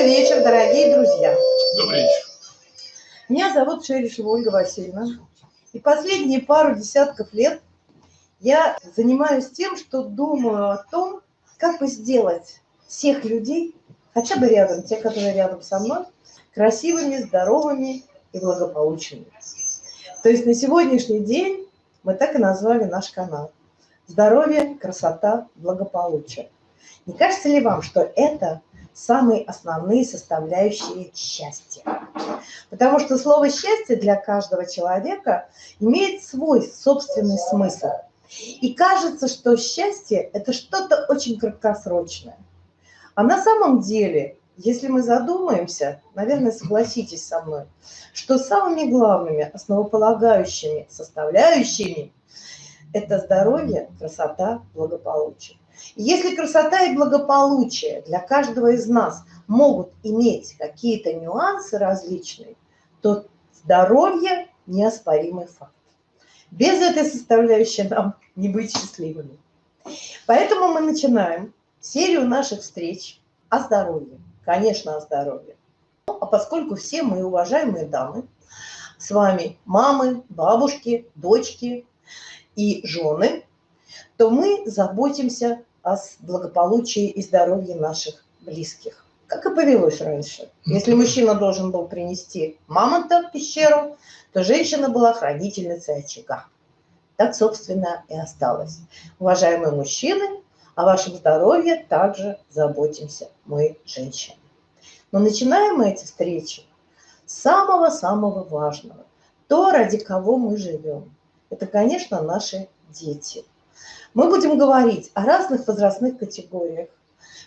Добрый вечер, дорогие друзья. Добрый вечер. Меня зовут Шерешева Ольга Васильевна. И последние пару десятков лет я занимаюсь тем, что думаю о том, как бы сделать всех людей, хотя бы рядом, те, которые рядом со мной, красивыми, здоровыми и благополучными. То есть на сегодняшний день мы так и назвали наш канал. Здоровье, красота, благополучие. Не кажется ли вам, что это самые основные составляющие счастья? Потому что слово «счастье» для каждого человека имеет свой собственный смысл. И кажется, что счастье – это что-то очень краткосрочное. А на самом деле, если мы задумаемся, наверное, согласитесь со мной, что самыми главными основополагающими составляющими – это здоровье, красота, благополучие. Если красота и благополучие для каждого из нас могут иметь какие-то нюансы различные, то здоровье – неоспоримый факт. Без этой составляющей нам не быть счастливыми. Поэтому мы начинаем серию наших встреч о здоровье. Конечно, о здоровье. Ну, а поскольку все мы уважаемые дамы, с вами мамы, бабушки, дочки и жены, то мы заботимся о благополучии и здоровье наших близких. Как и повелось раньше. Если мужчина должен был принести мамонта в пещеру, то женщина была хранительницей очага. Так, собственно, и осталось. Уважаемые мужчины, о вашем здоровье также заботимся мы, женщины. Но начинаем мы эти встречи с самого-самого важного. То, ради кого мы живем. Это, конечно, наши дети. Мы будем говорить о разных возрастных категориях.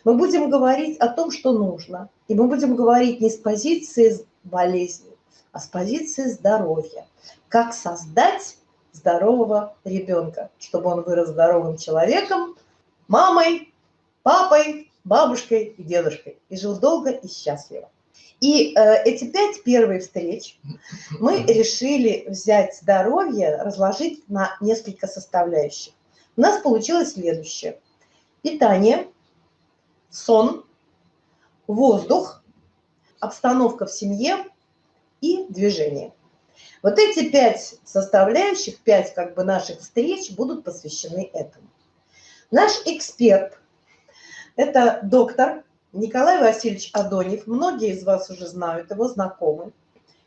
Мы будем говорить о том, что нужно. И мы будем говорить не с позиции болезни, а с позиции здоровья. Как создать здорового ребенка, чтобы он вырос здоровым человеком, мамой, папой, бабушкой и дедушкой. И жил долго и счастливо. И э, эти пять первых встреч мы решили взять здоровье, разложить на несколько составляющих. У нас получилось следующее. Питание, сон, воздух, обстановка в семье и движение. Вот эти пять составляющих, пять как бы наших встреч будут посвящены этому. Наш эксперт – это доктор Николай Васильевич Адонев. Многие из вас уже знают его, знакомы.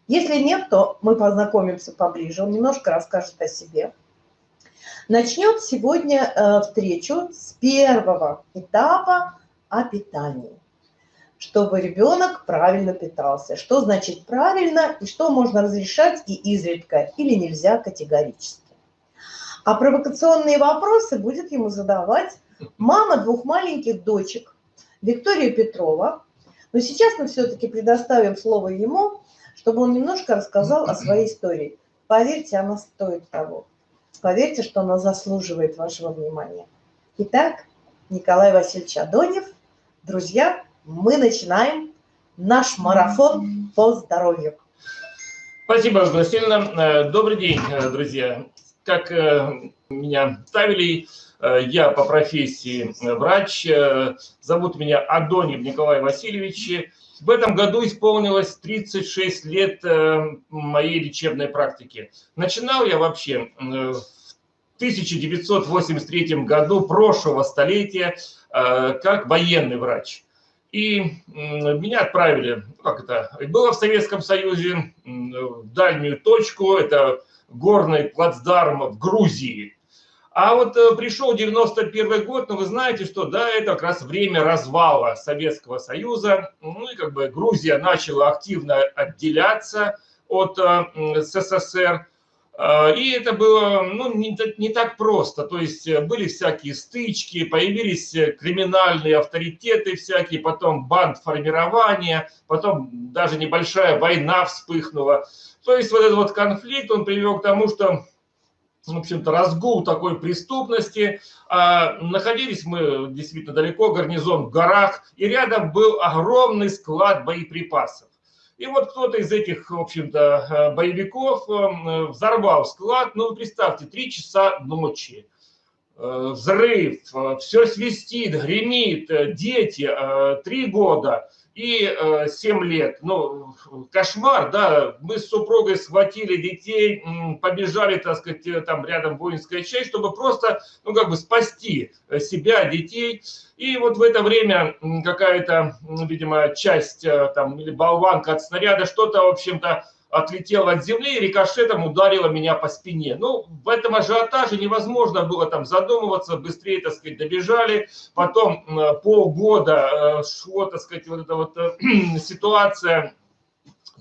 Если нет, то мы познакомимся поближе. Он немножко расскажет о себе. Начнет сегодня э, встречу с первого этапа о питании чтобы ребенок правильно питался. Что значит правильно и что можно разрешать и изредка или нельзя категорически. А провокационные вопросы будет ему задавать мама двух маленьких дочек Виктория Петрова. Но сейчас мы все-таки предоставим слово ему, чтобы он немножко рассказал о своей истории. Поверьте, она стоит того. Поверьте, что она заслуживает вашего внимания. Итак, Николай Васильевич Адонев, друзья, мы начинаем наш марафон по здоровью. Спасибо, Васильевна. Э, добрый день, э, друзья. Как э, меня ставили, я по профессии врач. Зовут меня Адонев Николай Васильевич. В этом году исполнилось 36 лет моей лечебной практики. Начинал я вообще в 1983 году прошлого столетия как военный врач. И меня отправили, ну, как это, было в Советском Союзе, в дальнюю точку, это горный плацдарм в Грузии. А вот э, пришел 91 год, но вы знаете, что да, это как раз время развала Советского Союза. Ну и как бы Грузия начала активно отделяться от э, СССР. А, и это было ну, не, не так просто. То есть э, были всякие стычки, появились э, криминальные авторитеты всякие, потом банд формирования, потом даже небольшая война вспыхнула. То есть вот этот вот конфликт, он привел к тому, что в общем-то, разгул такой преступности. А, находились мы действительно далеко, гарнизон в горах, и рядом был огромный склад боеприпасов. И вот кто-то из этих, в общем-то, э, боевиков э, взорвал склад. Ну, представьте, три часа ночи. э, взрыв, все свистит, гремит, дети, три года и 7 лет. Ну, кошмар, да, мы с супругой схватили детей, побежали, так сказать, там рядом воинская часть, чтобы просто, ну, как бы спасти себя, детей. И вот в это время какая-то, видимо, часть там или болванка от снаряда, что-то, в общем-то, отлетела от земли и рикошетом ударила меня по спине. Ну, в этом ажиотаже невозможно было там задумываться, быстрее, так сказать, добежали. Потом полгода э, шло, так сказать, вот эта вот э, ситуация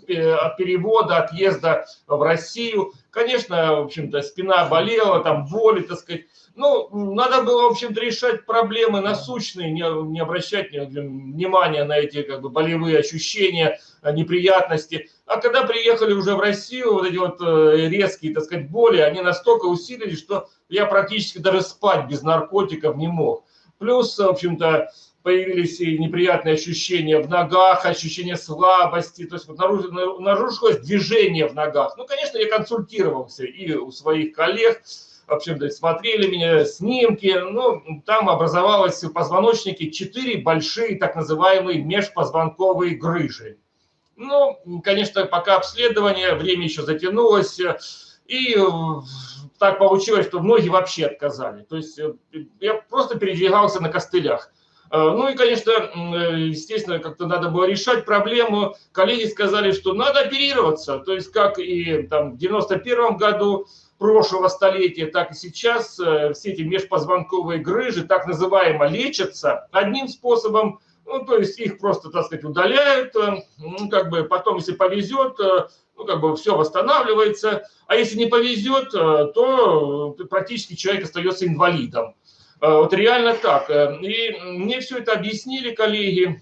от перевода, отъезда в Россию. Конечно, в общем-то, спина болела, там боли, так сказать. Ну, надо было, в общем-то, решать проблемы насущные, не, не обращать внимания на эти как бы болевые ощущения, э, неприятности. А когда приехали уже в Россию, вот эти вот э, резкие, так сказать, боли, они настолько усилились, что я практически даже спать без наркотиков не мог. Плюс, в общем-то, появились и неприятные ощущения в ногах, ощущение слабости, то есть вот нарушилось движение в ногах. Ну, конечно, я консультировался и у своих коллег, в общем-то, смотрели меня снимки, ну, там образовалось в позвоночнике четыре большие так называемые межпозвонковые грыжи. Ну, конечно, пока обследование, время еще затянулось, и так получилось, что многие вообще отказали. То есть э, я просто передвигался на костылях. Э, ну и, конечно, естественно, как-то надо было решать проблему. Коллеги сказали, что надо оперироваться. То есть как и там, в 91 году прошлого столетия, так и сейчас э, все эти межпозвонковые грыжи так называемо лечатся одним способом, ну, то есть их просто, так сказать, удаляют, э, ну, как бы потом, если повезет, э, ну, как бы все восстанавливается, а если не повезет, то практически человек остается инвалидом. Вот реально так. И мне все это объяснили коллеги,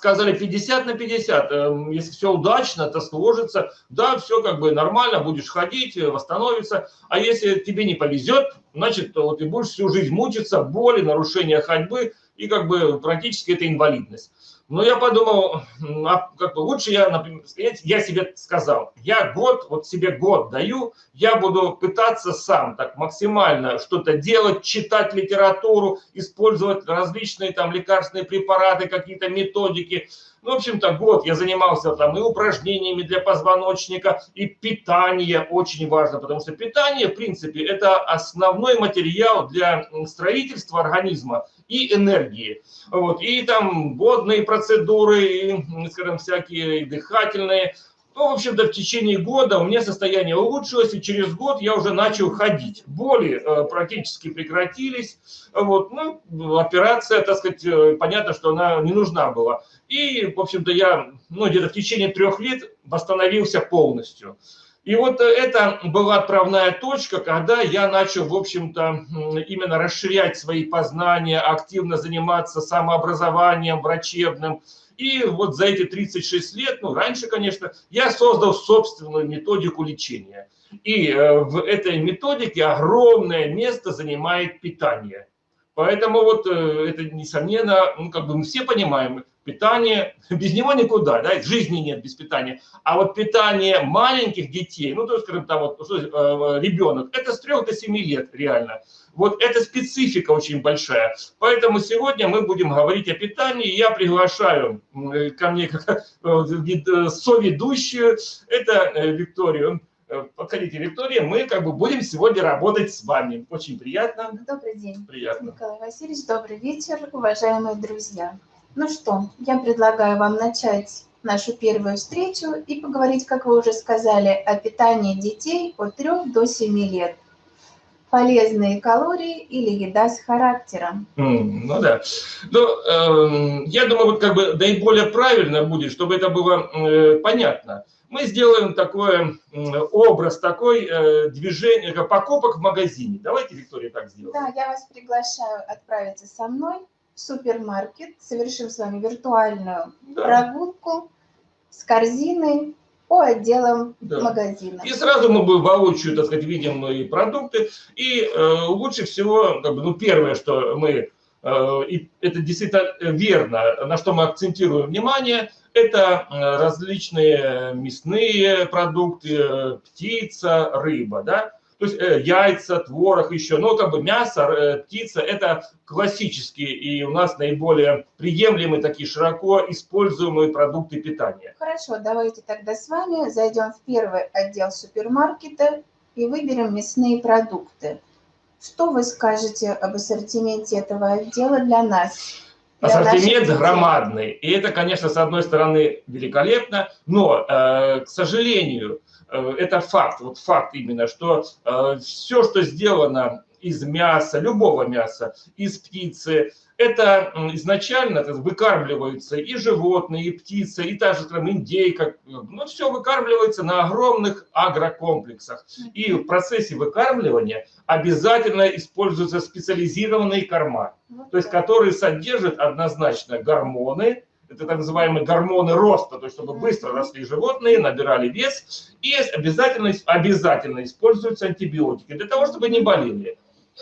сказали 50 на 50, эм, если все удачно, то сложится, да, все как бы нормально, будешь ходить, э, восстановиться, а если тебе не повезет, значит, вот ты будешь всю жизнь мучиться, боли, нарушения ходьбы, и как бы практически это инвалидность. Но я подумал, а как бы лучше я, например, я себе сказал, я год, вот себе год даю, я буду пытаться сам так максимально что-то делать, читать литературу, использовать различные там лекарственные препараты, какие-то методики, ну, в общем-то, год я занимался там и упражнениями для позвоночника, и питание очень важно, потому что питание, в принципе, это основной материал для строительства организма и энергии. Вот. И там водные процедуры, и, скажем, всякие дыхательные, ну, в общем-то, в течение года у меня состояние улучшилось, и через год я уже начал ходить. Боли э, практически прекратились. Вот, ну, операция, так сказать, э, понятно, что она не нужна была. И, в общем-то, я, ну, где-то в течение трех лет восстановился полностью. И вот э, это была отправная точка, когда я начал, в общем-то, именно расширять свои познания, активно заниматься самообразованием врачебным, и вот за эти 36 лет, ну, раньше, конечно, я создал собственную методику лечения. И э, в этой методике огромное место занимает питание. Поэтому вот э, это, несомненно, ну, как бы мы все понимаем, питание, без него никуда, да, жизни нет без питания. А вот питание маленьких детей, ну, то есть, скажем, там вот, э, ребенок, это с 3 до 7 лет реально. Вот эта специфика очень большая. Поэтому сегодня мы будем говорить о питании. Я приглашаю ко мне как э, э, соведущую, это э, Викторию. Подходите, Виктория, мы как бы будем сегодня работать с вами. Очень приятно. Добрый день. Приятно. Николай Васильевич, добрый вечер, уважаемые друзья. Ну что, я предлагаю вам начать нашу первую встречу и поговорить, как вы уже сказали, о питании детей от 3 до 7 лет полезные калории или еда с характером. Mm, ну да. Ну, э, я думаю, вот как бы наиболее правильно будет, чтобы это было э, понятно. Мы сделаем такой э, образ, такой э, движение, покупок в магазине. Давайте, Виктория, так сделаем. Да, я вас приглашаю отправиться со мной супермаркет, совершим с вами виртуальную да. прогулку с корзиной по отделам да. магазина. И сразу мы будем воочию, так сказать, видим и продукты. И э, лучше всего, как бы, ну, первое, что мы, э, и это действительно верно, на что мы акцентируем внимание, это э, различные мясные продукты, птица, рыба, да. То есть э, яйца, творог еще, но как бы мясо, э, птица – это классические и у нас наиболее приемлемые, такие широко используемые продукты питания. Хорошо, давайте тогда с вами зайдем в первый отдел супермаркета и выберем мясные продукты. Что вы скажете об ассортименте этого отдела для нас? Ассортимент громадный. И это, конечно, с одной стороны великолепно, но, э, к сожалению, это факт, вот факт именно, что э, все, что сделано из мяса, любого мяса, из птицы, это изначально это выкармливаются и животные, и птицы, и та же скажем, индейка. Ну, все выкармливается на огромных агрокомплексах. И в процессе выкармливания обязательно используются специализированные корма, то есть которые содержат однозначно гормоны, это так называемые гормоны роста, то есть чтобы быстро росли животные, набирали вес, и обязательно, обязательно используются антибиотики для того, чтобы не болели.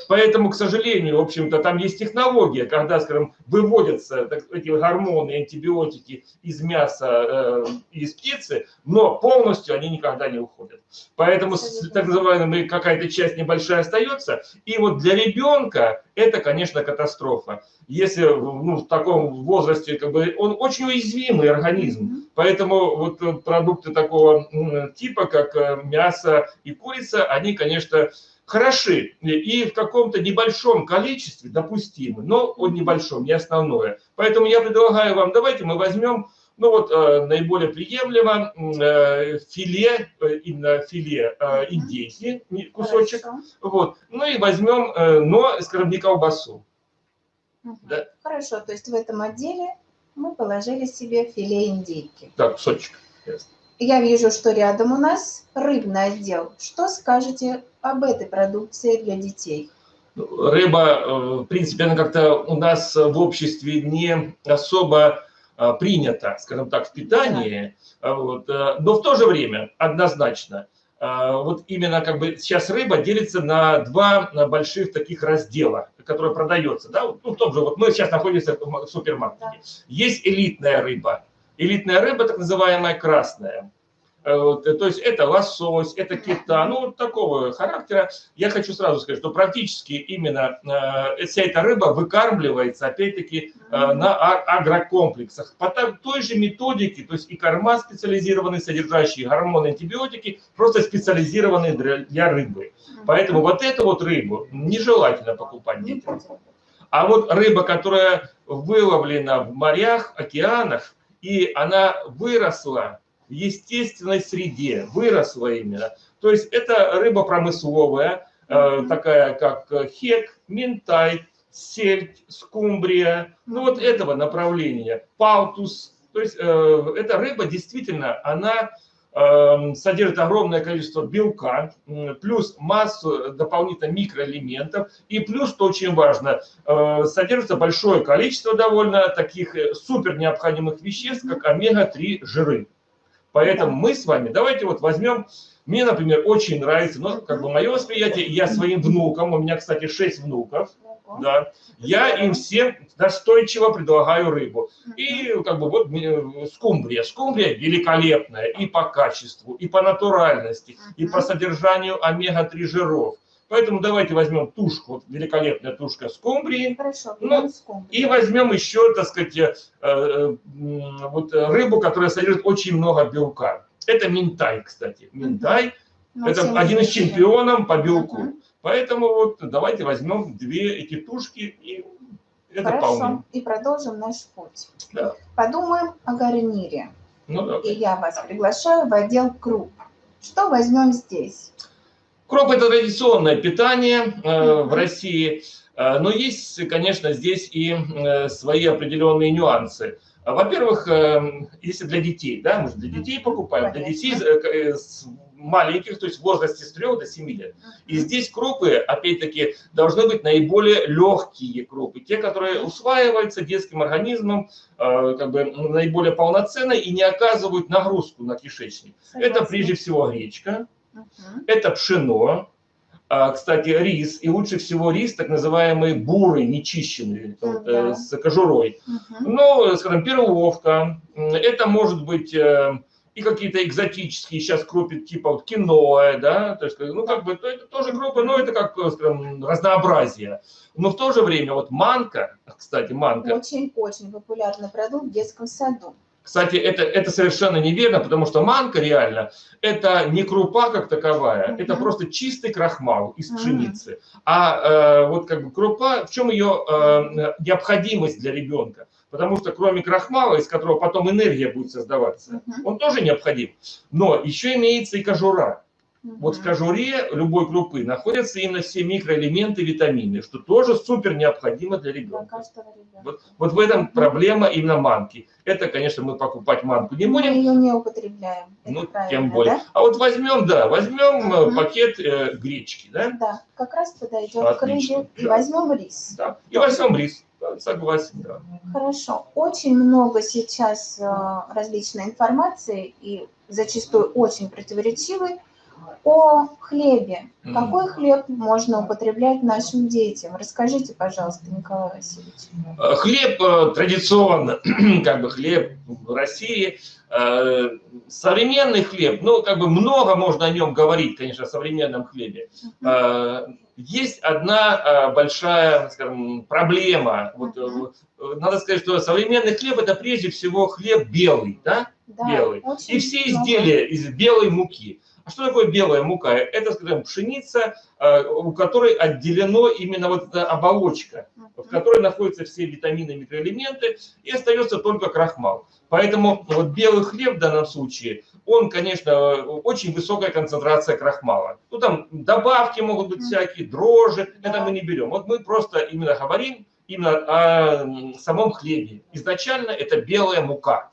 Поэтому, к сожалению, в общем-то, там есть технология, когда, скажем, выводятся так, эти гормоны, антибиотики из мяса, э, из птицы, но полностью они никогда не уходят. Поэтому так называемая какая-то часть небольшая остается. И вот для ребенка это, конечно, катастрофа. Если ну, в таком возрасте, как бы, он очень уязвимый организм. Поэтому вот продукты такого типа, как э, мясо и курица, они, конечно, хороши и в каком-то небольшом количестве допустимы, но он небольшом, не основное. Поэтому я предлагаю вам, давайте мы возьмем, ну вот э, наиболее приемлемо э, филе, э, именно филе э, индейки, кусочек, Хорошо. вот, ну и возьмем, э, но, скажем, не колбасу. Угу. Да? Хорошо, то есть в этом отделе мы положили себе филе индейки. Так, кусочек. Ясно. Я вижу, что рядом у нас рыбный отдел. Что скажете об этой продукции для детей? Рыба, э, в принципе, она как-то у нас в обществе не особо э, принята, скажем так, в питании. Да. Вот. Э, но в то же время однозначно, вот именно как бы сейчас рыба делится на два больших таких раздела, которые продается. Да? Ну, в том же, вот мы сейчас находимся в супермаркете. Да. Есть элитная рыба, Элитная рыба, так называемая красная. Э, э, то есть это лосось, это кита, ну вот такого характера. Я хочу сразу сказать, что практически именно э, вся эта рыба выкармливается, опять-таки, на а, агрокомплексах. По той же методике, то есть и корма специализированные, содержащие гормоны, антибиотики, просто специализированные для рыбы. Поэтому вот эту вот рыбу нежелательно покупать детям. А вот рыба, которая выловлена в морях, океанах, и она выросла в естественной среде, выросла именно. То есть это рыба промысловая, э, такая как хек, ментай, сельдь, скумбрия, ну вот этого направления, палтус. То есть э, эта рыба действительно, она содержит огромное количество белка, плюс массу дополнительных микроэлементов, и плюс, что очень важно, э, содержится большое количество довольно таких э, супер необходимых веществ, как омега-3 жиры. Поэтому мы с вами, давайте вот возьмем, мне, например, очень нравится, ну, как бы мое восприятие, я своим внукам, у меня, кстати, 6 внуков, да, я им всем настойчиво предлагаю рыбу. И как бы вот скумбрия. Скумбрия великолепная и по качеству, и по натуральности, и по содержанию омега-3 жиров. Поэтому давайте возьмем тушку, вот великолепная тушка скумбрии. Хорошо, ну, и возьмем еще, так сказать, э, э, вот рыбу, которая содержит очень много белка. Это минтай, кстати. Минтай. Угу. Это один из чемпионов по белку. Угу. Поэтому вот давайте возьмем две эти тушки и это Хорошо, вполне. и продолжим наш путь. Да. Подумаем о гарнире. Ну, да. И я вас приглашаю в отдел круп. Что возьмем здесь? Кроп – это традиционное питание э, в России, э, но есть, конечно, здесь и э, свои определенные нюансы. Во-первых, э, если для детей, да, мы же для детей покупаем, для детей э, с маленьких, то есть в возрасте с 3 до 7 лет. И здесь крупы, опять-таки, должны быть наиболее легкие крупы, те, которые усваиваются детским организмом э, как бы наиболее полноценно и не оказывают нагрузку на кишечник. Согласна. Это прежде всего гречка, угу. это пшено, а, кстати, рис, и лучше всего рис, так называемый бурый, нечищенный, вот, э, с кожурой. Угу. Ну, скажем, перловка, это может быть э, и какие-то экзотические сейчас крупы типа вот киноа, да, то есть, ну, как бы, то это тоже крупы, но это как, скажем, разнообразие. Но в то же время вот манка, кстати, манка. Очень-очень популярный продукт в детском саду. Кстати, это, это совершенно неверно, потому что манка реально это не крупа как таковая, mm-hmm. это просто чистый крахмал из пшеницы. Mm-hmm. А э, вот как бы крупа, в чем ее э, необходимость для ребенка? Потому что кроме крахмала, из которого потом энергия будет создаваться, mm-hmm. он тоже необходим. Но еще имеется и кожура. Вот в кожуре любой крупы находятся именно все микроэлементы, витамины, что тоже супер необходимо для ребенка. Вот, вот в этом проблема именно манки. Это, конечно, мы покупать манку не будем. Мы ее не употребляем. Ну, тем более. Да? А вот возьмем, да, возьмем угу. пакет э, гречки, да? Да, как раз подойдет Отлично. к рыбе. И возьмем рис. Да, и возьмем рис. Согласен, да. Хорошо. Очень много сейчас э, различной информации и зачастую очень противоречивой о хлебе. Mm. Какой хлеб можно употреблять нашим детям? Расскажите, пожалуйста, Николай Васильевич. Э, хлеб э, традиционно, как бы хлеб в России, э, современный хлеб, ну, как бы много можно о нем говорить, конечно, о современном хлебе. Mm. Есть одна большая, скажем, проблема. Вот, надо сказать, что современный хлеб – это прежде всего хлеб белый, да? Да, белый. И все изделия из белой муки. А что такое белая мука? Это, скажем, пшеница, э, у которой отделено именно вот эта оболочка, в которой находятся все витамины и микроэлементы, и остается только крахмал. Поэтому вот белый хлеб в данном случае, он, конечно, очень высокая концентрация крахмала. Ну, там добавки могут быть всякие, дрожжи, это мы не берем. Вот мы просто именно говорим именно о самом хлебе. Изначально это белая мука.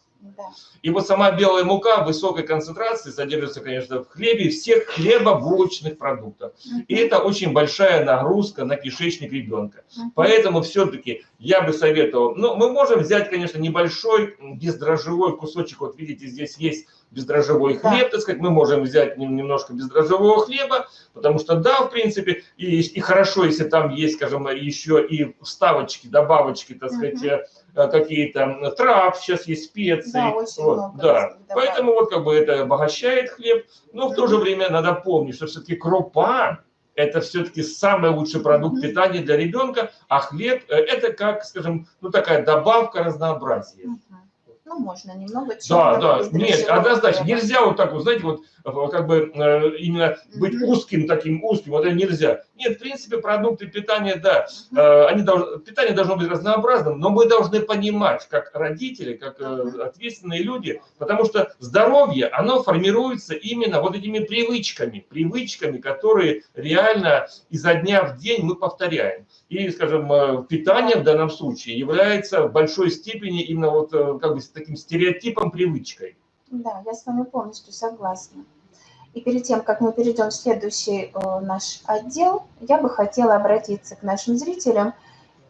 И вот сама белая мука в высокой концентрации содержится, конечно, в хлебе всех хлебобулочных продуктов. И это очень большая нагрузка на кишечник ребенка. Поэтому все-таки я бы советовал, ну, мы можем взять, конечно, небольшой бездрожжевой кусочек, вот видите, здесь есть бездрожжевой хлеб, да. так сказать, мы можем взять немножко бездрожжевого хлеба, потому что, да, в принципе, и, и хорошо, если там есть, скажем, еще и вставочки, добавочки, так сказать, угу. Какие-то трав, сейчас есть специи. Да, очень вот, много. Да. Поэтому вот как бы это обогащает хлеб, но в то же время надо помнить, что все-таки крупа, это все-таки самый лучший продукт питания для ребенка, а хлеб э, это как, скажем, ну такая добавка разнообразия ну, можно немного. Да, да, нет, однозначно, нельзя вот так вот, знаете, вот как бы э, именно быть узким таким узким, вот это нельзя. Нет, в принципе, продукты питания, да, э, они должны, питание должно быть разнообразным, но мы должны понимать, как родители, как э, ответственные люди, потому что здоровье, оно формируется именно вот этими привычками, привычками, которые реально изо дня в день мы повторяем. И, скажем, питание в данном случае является в большой степени именно вот как бы таким стереотипом, привычкой. Да, я с вами полностью согласна. И перед тем, как мы перейдем в следующий э, наш отдел, я бы хотела обратиться к нашим зрителям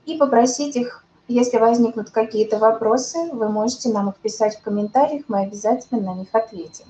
и попросить их, если возникнут какие-то вопросы, вы можете нам их писать в комментариях, мы обязательно на них ответим.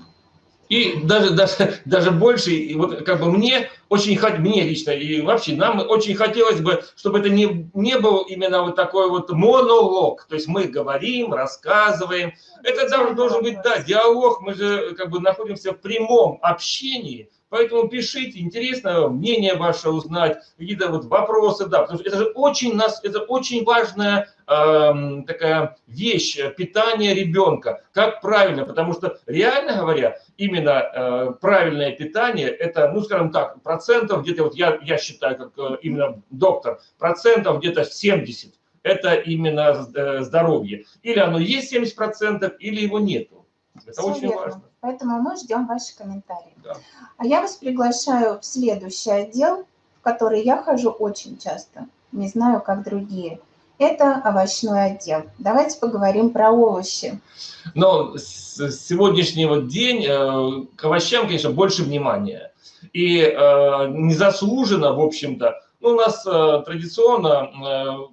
И даже, даже, даже больше, и вот как бы мне очень, мне лично и вообще нам очень хотелось бы, чтобы это не, не был именно вот такой вот монолог, то есть мы говорим, рассказываем, это должен, должен быть, да, диалог, мы же как бы находимся в прямом общении, Поэтому пишите, интересно мнение ваше узнать, какие-то вот вопросы, да, потому что это же очень нас, это очень важная э, такая вещь, питание ребенка, как правильно, потому что реально говоря, именно э, правильное питание, это, ну, скажем так, процентов где-то, вот я, я считаю, как э, именно доктор, процентов где-то 70, это именно э, здоровье. Или оно есть 70%, или его нету. Это Все очень верно. важно. Поэтому мы ждем ваши комментарии. Да. А я вас приглашаю в следующий отдел, в который я хожу очень часто. Не знаю, как другие. Это овощной отдел. Давайте поговорим про овощи. Но с сегодняшнего день э, к овощам, конечно, больше внимания. И э, незаслуженно, в общем-то, ну, у нас э, традиционно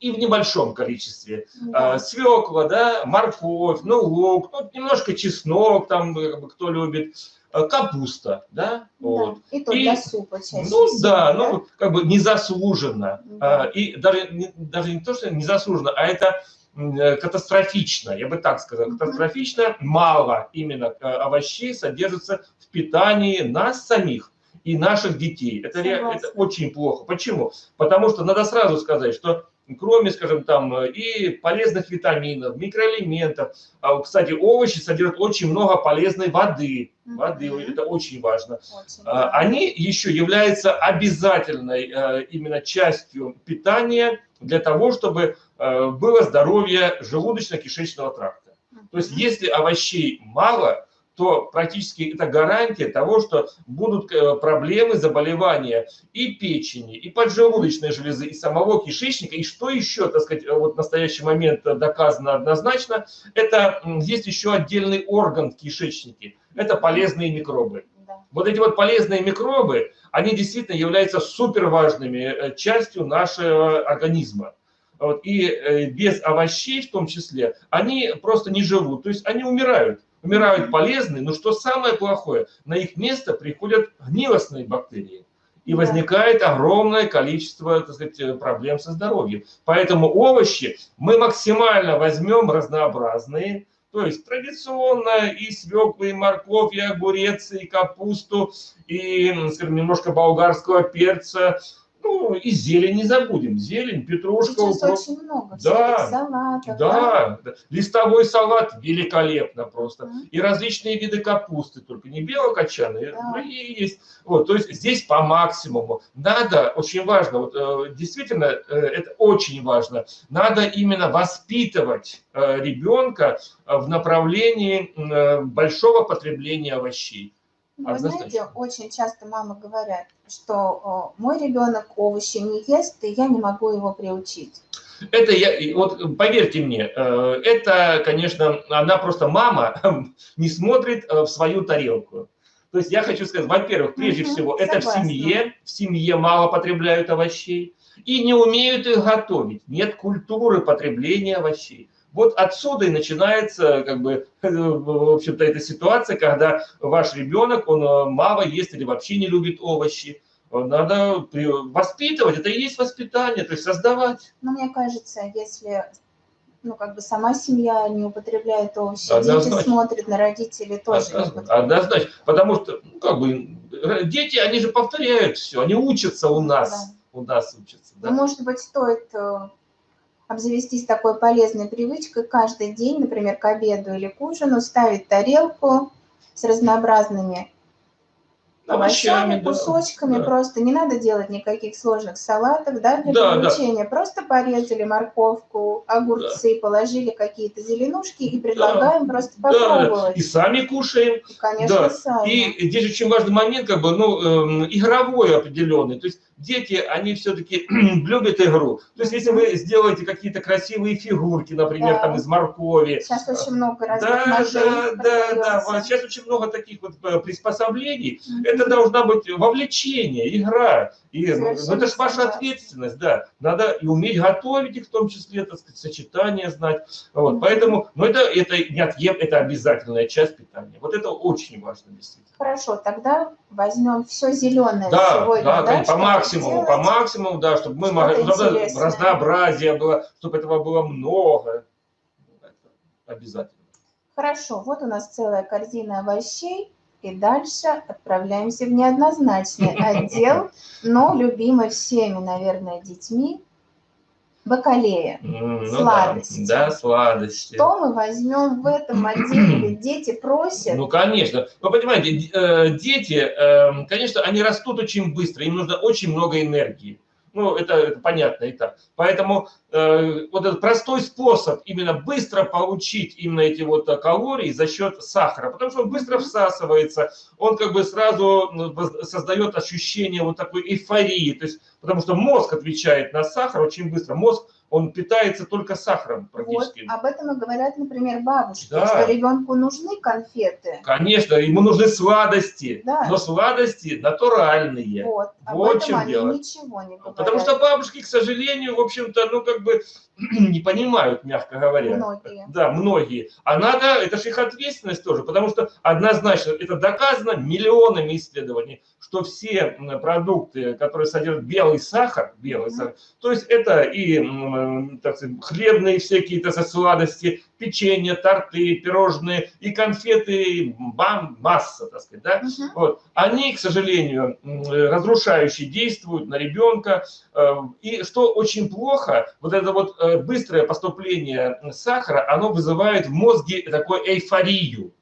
и в небольшом количестве. Да. Свекла, да, морковь, ну, лук, ну, немножко чеснок, там, кто любит, капуста, да, да. вот. И то для супа чаще Ну, всего, да, да, ну, как бы незаслуженно. Да. И даже, даже не то, что незаслуженно, а это э, катастрофично, я бы так сказал, катастрофично мало именно э, овощей содержится в питании нас самих и наших детей. Это, это очень плохо. Почему? Потому что надо сразу сказать, что кроме, скажем, там и полезных витаминов, микроэлементов. А, кстати, овощи содержат очень много полезной воды. Воды, mm-hmm. это очень важно. Очень, да. Они еще являются обязательной э, именно частью питания для того, чтобы э, было здоровье желудочно-кишечного тракта. Mm-hmm. То есть, если овощей мало, то практически это гарантия того, что будут э, проблемы, заболевания и печени, и поджелудочной железы, и самого кишечника. И что еще, так сказать, вот в настоящий момент доказано однозначно, это есть еще отдельный орган в кишечнике. Это полезные микробы. Вот эти вот полезные микробы, они действительно являются супер важными э, частью нашего организма. Вот, и э, без овощей в том числе, они просто не живут, то есть они умирают умирают полезные, но что самое плохое, на их место приходят гнилостные бактерии. И возникает огромное количество так сказать, проблем со здоровьем. Поэтому овощи мы максимально возьмем разнообразные, то есть традиционно и свеклы, и морковь, и огурец, и капусту, и, скажем, немножко болгарского перца, ну, и зелень не забудем. Зелень, петрушка. Сейчас укроп. очень много. Да, салатов, да, да. Листовой салат великолепно просто. Mm -hmm. И различные виды капусты, только не белокочанные, да. другие есть. Вот, то есть здесь по максимуму. Надо, очень важно, вот, э, действительно, э, это очень важно, надо именно воспитывать э, ребенка в направлении большого потребления овощей. Вы знаете, очень часто мамы говорят, что мой ребенок овощи не ест, и я не могу его приучить. Это я, вот поверьте мне, э, это, конечно, она просто мама не смотрит э, в свою тарелку. То есть я хочу сказать, во-первых, прежде угу, всего, согласна. это в семье, в семье мало потребляют овощей и не умеют их готовить. Нет культуры потребления овощей. Вот отсюда и начинается, как бы, в общем-то, эта ситуация, когда ваш ребенок, он э, мало ест или вообще не любит овощи. Надо воспитывать, это и есть воспитание, то есть создавать. Но мне кажется, если ну, как бы сама семья не употребляет овощи, однозначно. дети смотрят на родителей тоже однозначно, однозначно, потому что, ну, как бы, дети, они же повторяют все, они учатся у нас, да. у нас учатся. Да? Ну, может быть, стоит э, обзавестись такой полезной привычкой каждый день, например, к обеду или к ужину, ставить тарелку с разнообразными овощами, кусочками, да. просто не надо делать никаких сложных салатов, да, для да, получения. Да. Просто порезали морковку, огурцы, да. положили какие-то зеленушки и предлагаем да. просто попробовать. Да. И сами кушаем. И, конечно, да. сами. И здесь очень важный момент, как бы, ну, э, игровой определенный. То есть дети, они все-таки любят игру. То есть, если вы сделаете какие-то красивые фигурки, например, да. там из моркови. Сейчас очень много разных Да, да, да, да. Сейчас очень много таких вот э, приспособлений. Mm -hmm. Это должна быть вовлечение, игра. И, ну, это же ваша ответственность, да. Надо и уметь готовить их, в том числе, так сказать, сочетание знать. Вот. Поэтому, ну, это, это неотъем, это обязательная часть питания. Вот это очень важно, действительно. Хорошо, тогда возьмем все зеленое да, сегодня, да, да, по максимуму, по максимуму, да, чтобы мы могли, чтобы разнообразие было, чтобы этого было много. Это обязательно. Хорошо, вот у нас целая корзина овощей. И дальше отправляемся в неоднозначный отдел, но любимый всеми, наверное, детьми, бакалея, ну, сладости. Да, да, сладости. Что мы возьмем в этом отделе? Дети просят. Ну, конечно. Вы понимаете, э, дети, эм, конечно, они растут очень быстро, им нужно очень много энергии. Ну, это, это понятно и так. Поэтому э, вот этот простой способ именно быстро получить именно эти вот калории за счет сахара, потому что он быстро всасывается, он как бы сразу создает ощущение вот такой эйфории, то есть, потому что мозг отвечает на сахар очень быстро. Мозг он питается только сахаром практически. Вот, об этом и говорят, например, бабушки, да. что ребенку нужны конфеты. Конечно, ему нужны сладости, да. но сладости натуральные. Вот, об вот этом они дело. ничего не говорят. Потому что бабушки, к сожалению, в общем-то, ну как бы не понимают, мягко говоря. Многие. Да, многие. А надо, это же их ответственность тоже, потому что однозначно это доказано миллионами исследований, что все продукты, которые содержат белый сахар, белый mm -hmm. сахар, то есть это и так сказать, хлебные всякие так сказать, сладости, печенье, торты, пирожные и конфеты, бам, масса, так сказать, да? Мгм. Вот. Они, к сожалению, м, разрушающе действуют на ребенка. э, И что очень плохо, вот это вот э, быстрое поступление сахара, оно вызывает в мозге такую эйфорию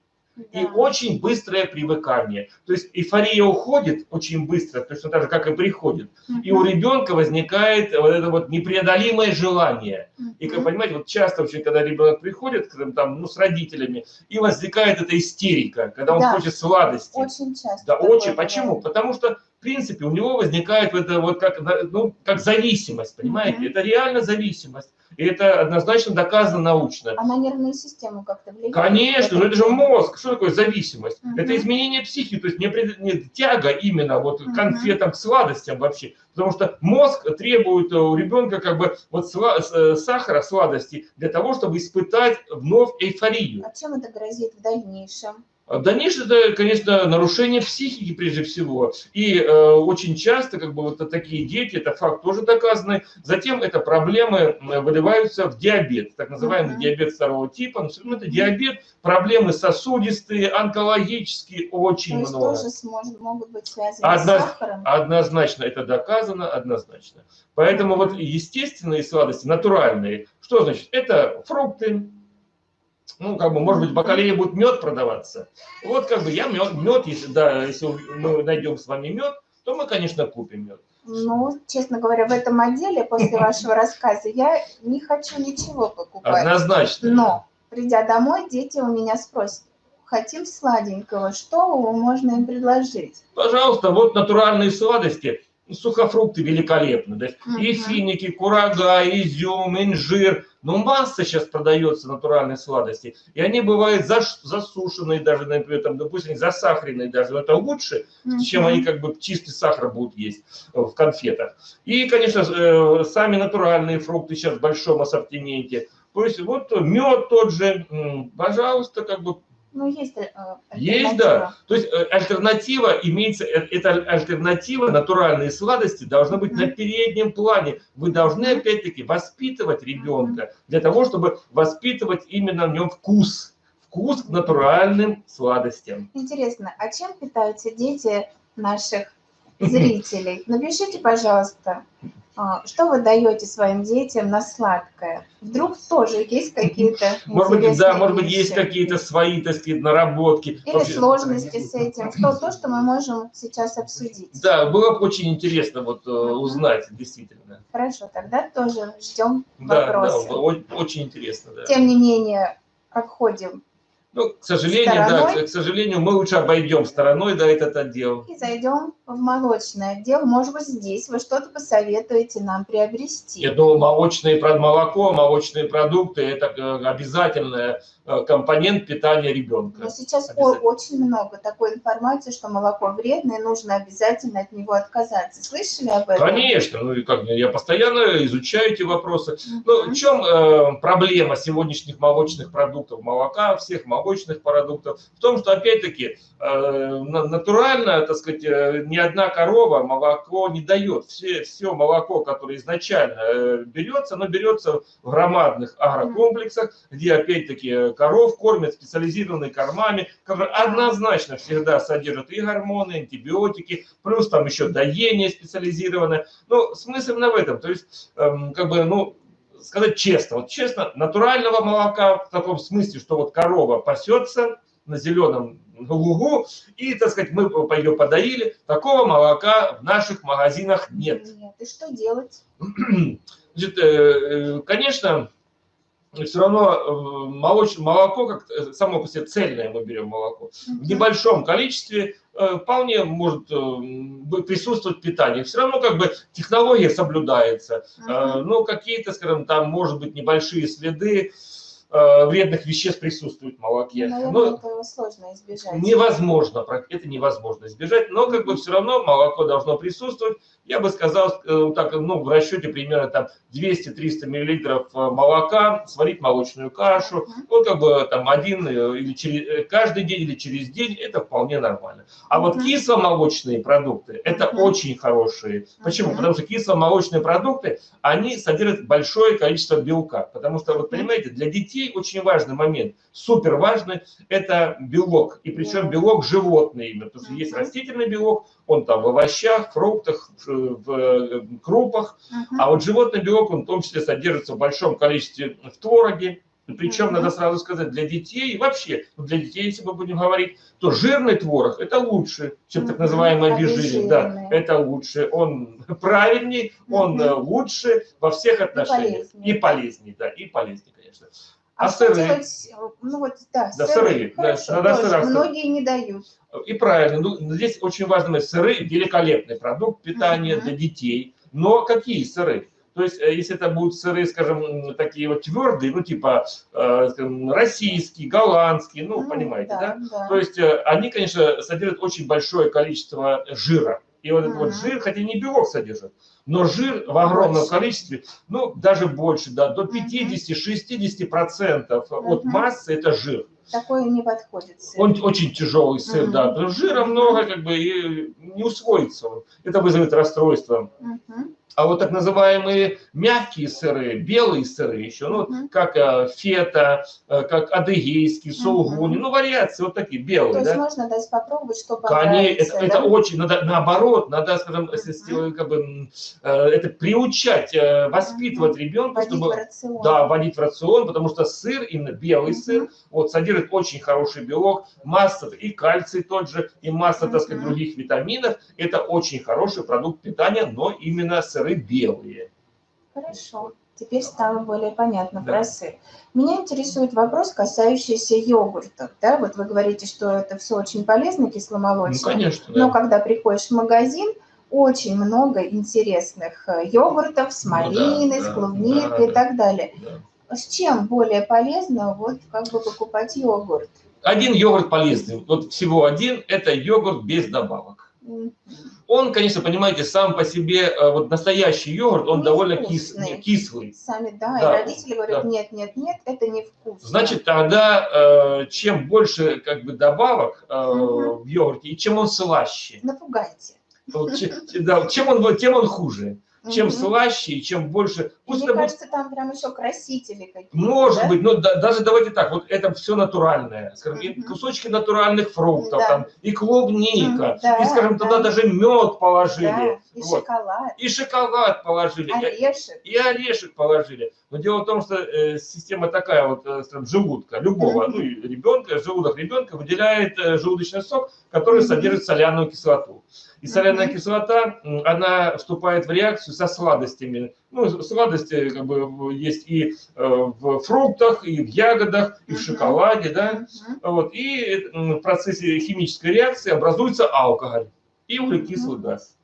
и очень быстрое привыкание. То есть эйфория уходит очень быстро, точно так же, как и приходит. И у ребенка возникает вот это вот непреодолимое желание. И, как понимаете, вот часто очень, когда ребенок приходит там, ну, с родителями, и возникает эта истерика, когда он Да. хочет сладости. Очень часто. Да, очень. Почему? бывает. Потому что, принципе, у него возникает вот это вот как, ну, как зависимость, понимаете? Мгм. Это реально зависимость. И это однозначно доказано научно. А на нервную систему как-то влияет? Конечно, но это же мозг. Что такое зависимость? Мгм. Это изменение психики, то есть не, пред- не тяга именно вот к Мгм. конфетам, к сладостям вообще. Потому что мозг требует у ребенка как бы вот сла- э, сахара, сладости для того, чтобы испытать вновь эйфорию. А чем это грозит в дальнейшем? А В дальнейшем это, конечно, нарушение психики прежде всего. И э, очень часто как бы вот такие дети, это факт тоже доказанный. Затем это проблемы э, выливаются в диабет, так называемый Мгм. диабет второго типа. Ну, это диабет, проблемы сосудистые, онкологические, очень То много. тоже сможет- могут быть связаны Одна- с сахаром? Однозначно это доказано, однозначно. Поэтому вот естественные сладости, натуральные, что значит? Это фрукты, ну, как бы, может быть, в бакалее будет мед продаваться. Вот, как бы, я мед, мед если, да, если мы найдем с вами мед, то мы, конечно, купим мед. Ну, честно говоря, в этом отделе после вашего рассказа я не хочу ничего покупать. Однозначно. Но, придя домой, дети у меня спросят, хотим сладенького, что можно им предложить? Пожалуйста, вот натуральные сладости. Сухофрукты великолепны. Да? И Мгм. финики, курага, изюм, инжир. Ну, масса сейчас продается натуральных сладостей. И они бывают засушенные даже, например, там, допустим, засахаренные даже. Но это лучше, чем Мгм. они как бы чистый сахар будут есть э, в конфетах. И, конечно, э, сами натуральные фрукты сейчас в большом ассортименте. То есть вот мед тот же, пожалуйста, как бы Ну, есть э, есть, да. То есть э, альтернатива имеется, э, эта альтернатива, натуральные сладости должны быть на Мгм. переднем плане. Вы должны, опять-таки, воспитывать ребенка для того, чтобы воспитывать именно в нем вкус. Вкус к натуральным сладостям. Интересно, а чем питаются дети наших зрителей? Напишите, пожалуйста, что вы даете своим детям на сладкое? Вдруг тоже есть какие-то Может быть, да, интересные может быть, есть вещи? какие-то свои, так сказать, наработки. Или Вообще- сложности с этим? Что, то, что мы можем сейчас обсудить. Да, было бы очень интересно вот э, узнать, действительно. Хорошо, тогда тоже ждем Да, да, вопросы. о- очень интересно, да. Тем не менее, обходим Ну, к сожалению, да, Стороной? к, к сожалению, мы лучше обойдем стороной, да, этот отдел. и зайдем в молочный отдел. Может быть, здесь вы что-то посоветуете нам приобрести. Я думаю, молочные молоко, молочные продукты – это э, обязательный э, компонент питания ребенка. Но сейчас очень много такой информации, что молоко вредно, и нужно обязательно от него отказаться. Слышали об этом? Конечно, ну и как, я постоянно изучаю эти вопросы. Ну, Мгм. в чем э, проблема сегодняшних молочных продуктов, молока, всех молочных продуктов? В том, что, опять-таки, э, на- натурально, так сказать, э, ни одна корова молоко не дает. Все, все молоко, которое изначально э, берется, оно берется в громадных агрокомплексах, где, опять-таки, э, коров кормят специализированными кормами, которые однозначно всегда содержат и гормоны, антибиотики, плюс там еще доение специализированное. Ну, смысл именно в этом. То есть, эм, как бы, ну, сказать честно, вот честно, натурального молока в таком смысле, что вот корова пасется на зеленом лугу, и, так сказать, мы ее подоили, такого молока в наших магазинах нет. Нет. И что делать? Значит, э, э, конечно, все равно э, молоч- молоко, как э, само по себе цельное мы берем молоко, в небольшом количестве э, вполне может присутствовать питание. Все равно как бы технология соблюдается. Ну, какие-то, скажем, там, может быть, небольшие следы. Э, вредных веществ присутствует в молоке. Наверное, Но этого сложно избежать. невозможно, это невозможно избежать, но как бы все равно молоко должно присутствовать. Я бы сказал, э, так, ну, в расчете примерно там 200-300 миллилитров э, молока, сварить молочную кашу, Мгм. вот как бы там один или через, каждый день или через день, это вполне нормально. А вот кисломолочные продукты, это очень хорошие. Почему? Потому что кисломолочные продукты, они содержат большое количество белка. Потому что, вот понимаете, для детей очень важный момент, супер важный, это белок. И причем Белок. животный именно. Потому что есть растительный белок, он там в овощах, фруктах, в, э, крупах. А вот животный белок, он в том числе содержится в большом количестве в твороге. Причем, надо сразу сказать, для детей, и вообще, для детей, если мы будем говорить, то жирный творог – это лучше, чем так называемый обезжиренный. Да, это лучше. Он правильней, он э, лучше во всех отношениях. полезнее. И полезней, да, и полезней, конечно. А, А сыры? делать? Ну вот, да, Да, сыры. сыры, да, надо тоже. сыра. Многие не дают. И правильно, ну, здесь очень важно, сыры – великолепный продукт питания Мгм. для детей. Но какие сыры? То есть, э, если это будут сыры, скажем, такие вот твердые, ну, типа, э, скажем, российские, голландские, ну, Ну, понимаете, да? да? То есть, э, они, конечно, содержат очень большое количество жира. И вот этот вот жир, хотя не белок содержит, но жир в огромном количестве, ну, даже больше, да, до Мгм. 50-60% процентов от массы это жир. Такое не подходит. сыр. Он очень тяжелый сыр, Мгм. да, жира много, как бы, и не усвоится он. Это вызовет расстройство. Мгм. А вот так называемые мягкие сыры, белые сыры еще, ну, Мгм. как э, фета, э, как адыгейский, сулгуни, Мгм. ну, вариации вот такие, То белые, есть да. можно дать попробовать, что Конечно, понравится. это, это да? очень, надо наоборот, надо, скажем, если, как бы, э, это приучать, э, воспитывать ребенка, Вводить чтобы в рацион. да, вводить в рацион, потому что сыр, именно белый Мгм. сыр, вот содержит очень хороший белок, масса и кальций тот же, и масса, так сказать, других витаминов. Это очень хороший продукт питания, но именно сыры белые. Хорошо. Теперь стало более понятно Да. про сыр. Меня интересует вопрос, касающийся йогуртов. Да? Вот вы говорите, что это все очень полезно, Ну, кисломолочное. конечно, Но да. когда приходишь в магазин, очень много интересных э, йогуртов с Ну да, малиной, с да, клубникой да, и так далее. да. С чем более полезно вот как бы покупать йогурт? Один йогурт полезный, вот всего один, это йогурт без добавок. Он, конечно, понимаете, сам по себе, э, вот настоящий йогурт, он довольно кис- кислый. Сами, да, Да, и родители говорят, да. нет, нет, нет, это невкусно. Значит, тогда э, чем больше как бы добавок Мгм. в йогурте, и чем он слаще, Напугайте. вот че- да, чем он тем он хуже. Чем Мгм. слаще, и чем больше. И Пусть Мне это будет- кажется, там прям еще красители какие-то. может да? быть, но да- даже давайте так, вот это все натуральное. Скажем, и Мгм. кусочки натуральных фруктов, Да. там, и клубника, М, да, и, скажем, туда да. даже мед положили, Да, и вот. шоколад, и шоколад положили, и- орешек. и орешек положили. Но дело в том, что э, система такая вот, э, скажем, желудка любого, Мгм. ну и ребенка, желудок ребенка выделяет э, желудочный сок, который Мгм. содержит соляную кислоту. И соляная Мгм. кислота, м, она вступает в реакцию со сладостями. Ну, сладости как бы есть и э, в фруктах, и в ягодах, и в шоколаде, да. Вот, и в процессе химической реакции образуется алкоголь и углекислый газ.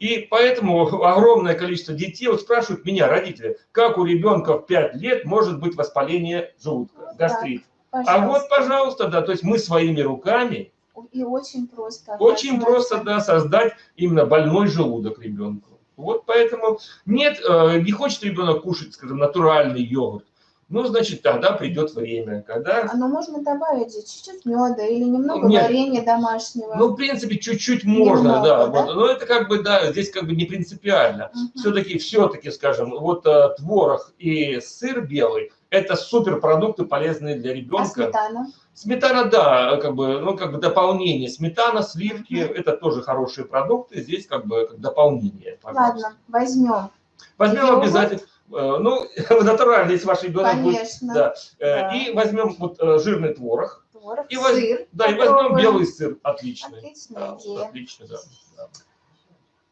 И поэтому огромное количество детей вот спрашивают меня, родители, как у ребенка в 5 лет может быть воспаление желудка, гастрит. А вот, пожалуйста, да, то есть мы своими руками И очень просто. очень просто, да, создать именно больной желудок ребенку. Вот поэтому нет, э, не хочет ребенок кушать, скажем, натуральный йогурт. Ну, значит, тогда придет время, когда А, но можно добавить чуть-чуть меда или немного Нет. варенья домашнего. Ну, в принципе, чуть-чуть можно, Немного, да. да? Вот. Но это как бы, да, здесь как бы не принципиально. Мгм. Все-таки, все-таки, скажем, вот э, творог и сыр белый – это суперпродукты, полезные для А ребенка. сметана? Сметана, да, как бы, ну, как бы дополнение. Сметана, сливки Мгм. – это тоже хорошие продукты. Здесь как бы как дополнение, пожалуйста. Ладно, возьмем. Возьмем Йогурт? обязательно, э, ну, натурально, если ваш ребенок будет. Конечно. Да. Э, Да. И возьмем вот э, жирный творог. Творог, И воз- сыр. Да, и возьмем попробуем. белый сыр. Отличный. Отличная Да, идея. отлично, да. да.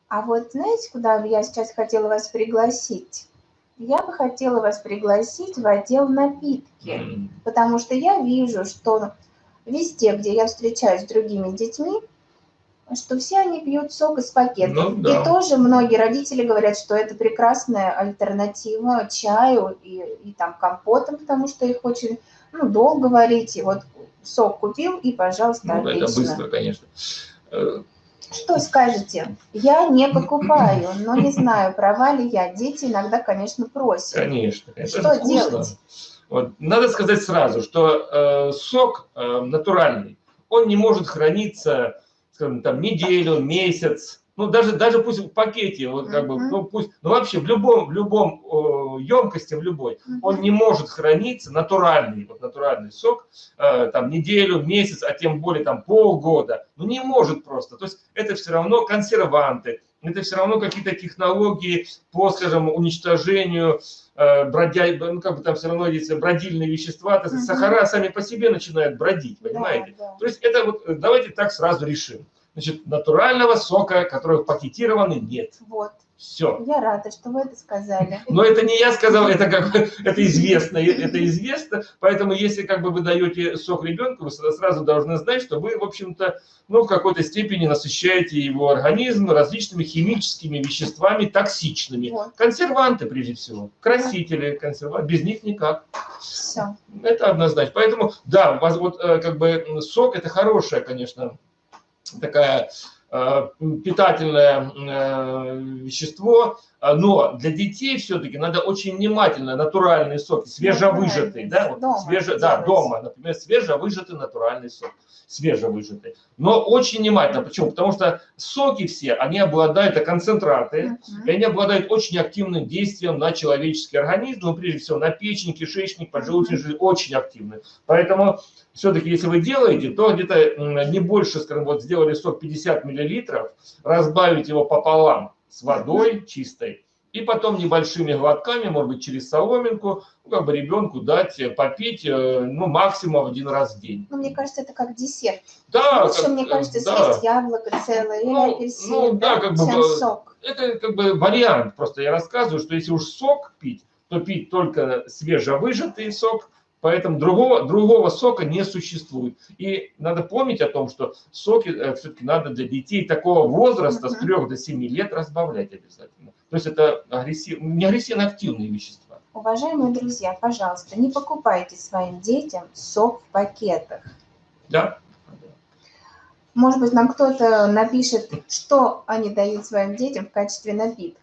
А вот знаете, куда я сейчас хотела вас пригласить? Я бы хотела вас пригласить в отдел напитки, потому что я вижу, что везде, где я встречаюсь с другими детьми, что все они пьют сок из пакетов. Ну, да. И тоже многие родители говорят, что это прекрасная альтернатива чаю и, и там компотам, потому что их очень ну, долго варить. И вот сок купил, и, пожалуйста, Ну, отлично. это быстро, конечно. Что скажете? Я не покупаю, но не знаю, права ли я. Дети иногда, конечно, просят. Конечно. Это Что вкусно. делать? Вот. Надо сказать сразу, что э, сок э, натуральный, он не может храниться, скажем, там неделю, месяц, ну даже даже пусть в пакете, вот как бы, ну пусть, ну вообще в любом в любом э, емкости, в любой, он не может храниться натуральный, вот натуральный сок, э, там неделю, месяц, а тем более там полгода, ну не может просто. То есть это все равно консерванты, это все равно какие-то технологии по, скажем, уничтожению э, бродя, ну как бы там все равно есть бродильные вещества, то есть Мгм. сахара сами по себе начинают бродить, Да, понимаете? да. То есть это вот, э, давайте так сразу решим. Значит, натурального сока, который пакетированный, нет. Вот. Все. Я рада, что вы это сказали. Но это не я сказал, это как это известно, это известно. Поэтому если как бы вы даете сок ребенку, вы сразу должны знать, что вы, в общем-то, ну, в какой-то степени насыщаете его организм различными химическими веществами токсичными. Вот. Консерванты, прежде всего. Красители, консерванты. Без них никак. Все. Это однозначно. Поэтому, да, у вас вот э, как бы сок это хорошая, конечно, такая э, питательное э, вещество, но для детей все-таки надо очень внимательно натуральные соки, свежевыжатый, да, вот, Дома свеже, да, дома, например, свежевыжатый натуральный сок, свежевыжатый. Но очень внимательно, почему? Потому что соки все, они обладают, это концентраты, и они обладают очень активным действием на человеческий организм, ну, прежде всего, на печень, кишечник, поджелудочную железу, очень активны. Поэтому, все-таки, если вы делаете, то где-то не больше, скажем, вот сделали сок 50 миллилитров, разбавить его пополам с водой чистой, и потом небольшими глотками, может быть, через соломинку, ну, как бы ребенку дать э, попить, э, ну, максимум один раз в день. Ну, мне кажется, это как десерт. Да, Лучше, как- мне кажется, да. съесть яблоко целое или Ну, апельсин, ну, да, как бы, э, сок. это как бы вариант. Просто я рассказываю, что если уж сок пить, то пить только свежевыжатый сок, поэтому другого, другого сока не существует. И надо помнить о том, что соки все-таки надо для детей такого возраста с Мгм. 3 до 7 лет разбавлять обязательно. То есть это агрессив, не агрессивно-активные вещества. Уважаемые друзья, пожалуйста, не покупайте своим детям сок в пакетах. Да? Может быть, нам кто-то напишет, что они дают своим детям в качестве напитка.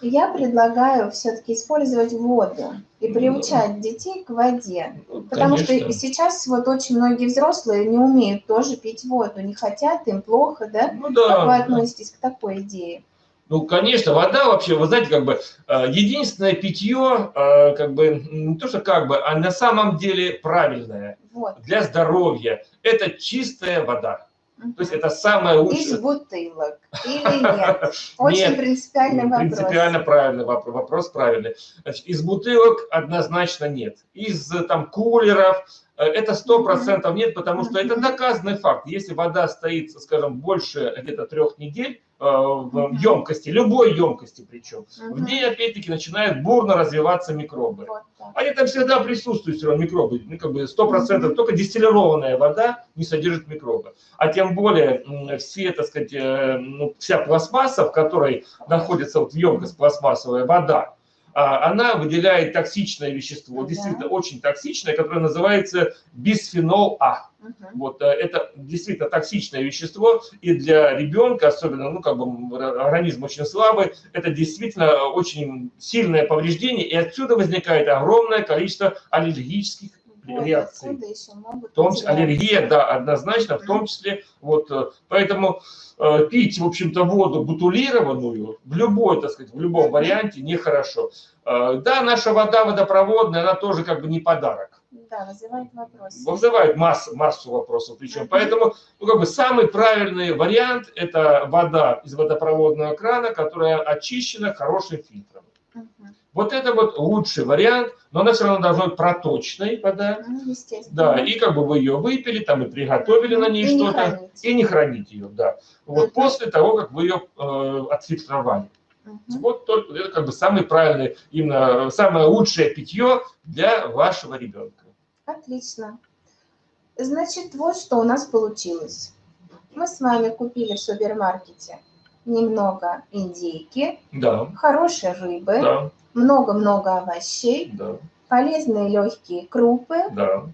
Я предлагаю все-таки использовать воду и приучать детей к воде. Ну, Потому конечно. что сейчас вот очень многие взрослые не умеют тоже пить воду, не хотят, им плохо, да? Ну да. Как вы да. относитесь к такой идее? Ну, конечно, вода вообще, вы знаете, как бы э, единственное питье, э, как бы, не то что как бы, а на самом деле правильное Вот. для здоровья, это чистая вода. То есть это самое Из лучшее. бутылок или нет? Очень Нет, принципиальный вопрос. Принципиально правильный вопрос, вопрос правильный. Значит, из бутылок однозначно нет. Из э, там кулеров э, это сто процентов нет, потому что это доказанный факт. Если вода стоит, скажем, больше где-то трех недель в Мгм. емкости, любой емкости причем, в Мгм. ней опять-таки начинают бурно развиваться микробы. Вот. Они там всегда присутствуют, все равно микробы. Ну, как бы 100%, Мгм. только дистиллированная вода не содержит микробы. А тем более все, так сказать, э, ну, вся пластмасса, в которой находится вот емкость пластмассовая вода, она выделяет токсичное вещество, Да. действительно очень токсичное, которое называется бисфенол А. Мгм. Вот э, это действительно токсичное вещество, и для ребенка, особенно, ну, как бы организм очень слабый, это действительно очень сильное повреждение, и отсюда возникает огромное количество аллергических реакций. В том числе аллергия, да, однозначно, в том числе, вот, э, поэтому э, пить, в общем-то, воду бутулированную в любой, так сказать, в любом варианте нехорошо. Э, Да, наша вода водопроводная, она тоже как бы не подарок Да, вызывает вопрос. вызывает массу, массу вопросов. Причем. Поэтому ну, как бы самый правильный вариант – это вода из водопроводного крана, которая очищена хорошим фильтром. Мгм. Вот это вот лучший вариант, но она все равно должна быть проточной вода. Ну, естественно. Да, и как бы вы ее выпили, там и приготовили на ней что-то, и не хранить ее, да. Вот Мгм. после того, как вы ее э, отфильтровали. Мгм. Вот только это как бы самый правильный, именно самое лучшее питье для вашего ребенка. Отлично. Значит, вот что у нас получилось. Мы с вами купили в супермаркете немного индейки, Да, хорошей рыбы, да, много-много овощей, да, полезные легкие крупы. да.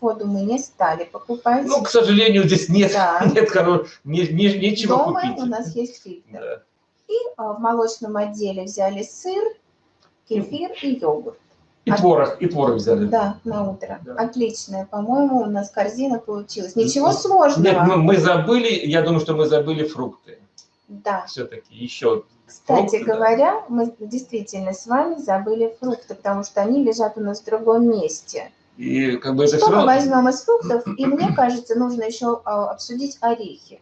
Воду мы не стали покупать. Ну, к сожалению, здесь нет, Да. нет хоро- не- не- нечего Дома купить. у нас есть фильтр. Да. И а, в молочном отделе взяли сыр, кефир и йогурт. И А- творог, и творог взяли. Да, на утро. Да. Отличная, по-моему, у нас корзина получилась. Ничего Нет, сложного. мы, мы забыли, я думаю, что мы забыли фрукты. Да. Все-таки еще. Кстати Фрукты, да. говоря, мы действительно с вами забыли фрукты, потому что они лежат у нас в другом месте. И как бы это Что все мы возьмем из фруктов? И мне кажется, нужно еще а, обсудить орехи.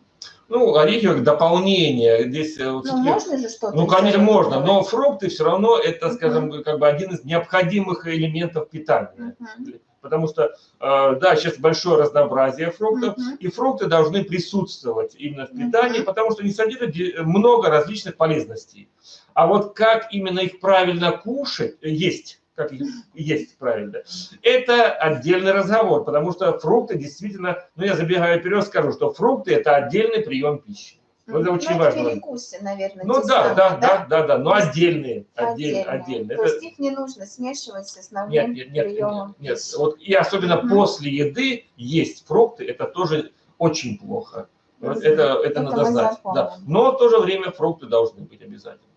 Ну, орехи как дополнение. Здесь э, Ну, можно же что-то Ну, конечно, можно, но фрукты все равно это, скажем, как бы один из необходимых элементов питания. Мгм. Потому что, э, да, сейчас большое разнообразие фруктов, Мгм. и фрукты должны присутствовать именно в питании, Мгм. потому что они содержат де- много различных полезностей. А вот как именно их правильно кушать, э, есть, как их есть правильно, это отдельный разговор, потому что фрукты действительно, ну я забегаю вперед, скажу, что фрукты это отдельный прием пищи. Вот это Ну, очень важно. перекусы, наверное, Ну да, да, да, да, да, но отдельные, Отдельные. отдельные. То Это- есть их не нужно смешивать с основным нет, нет, приемом нет, нет. Вот и особенно после еды есть фрукты, это тоже очень плохо. Это, это, Это надо знать. Да. Но в то же время фрукты должны быть обязательно.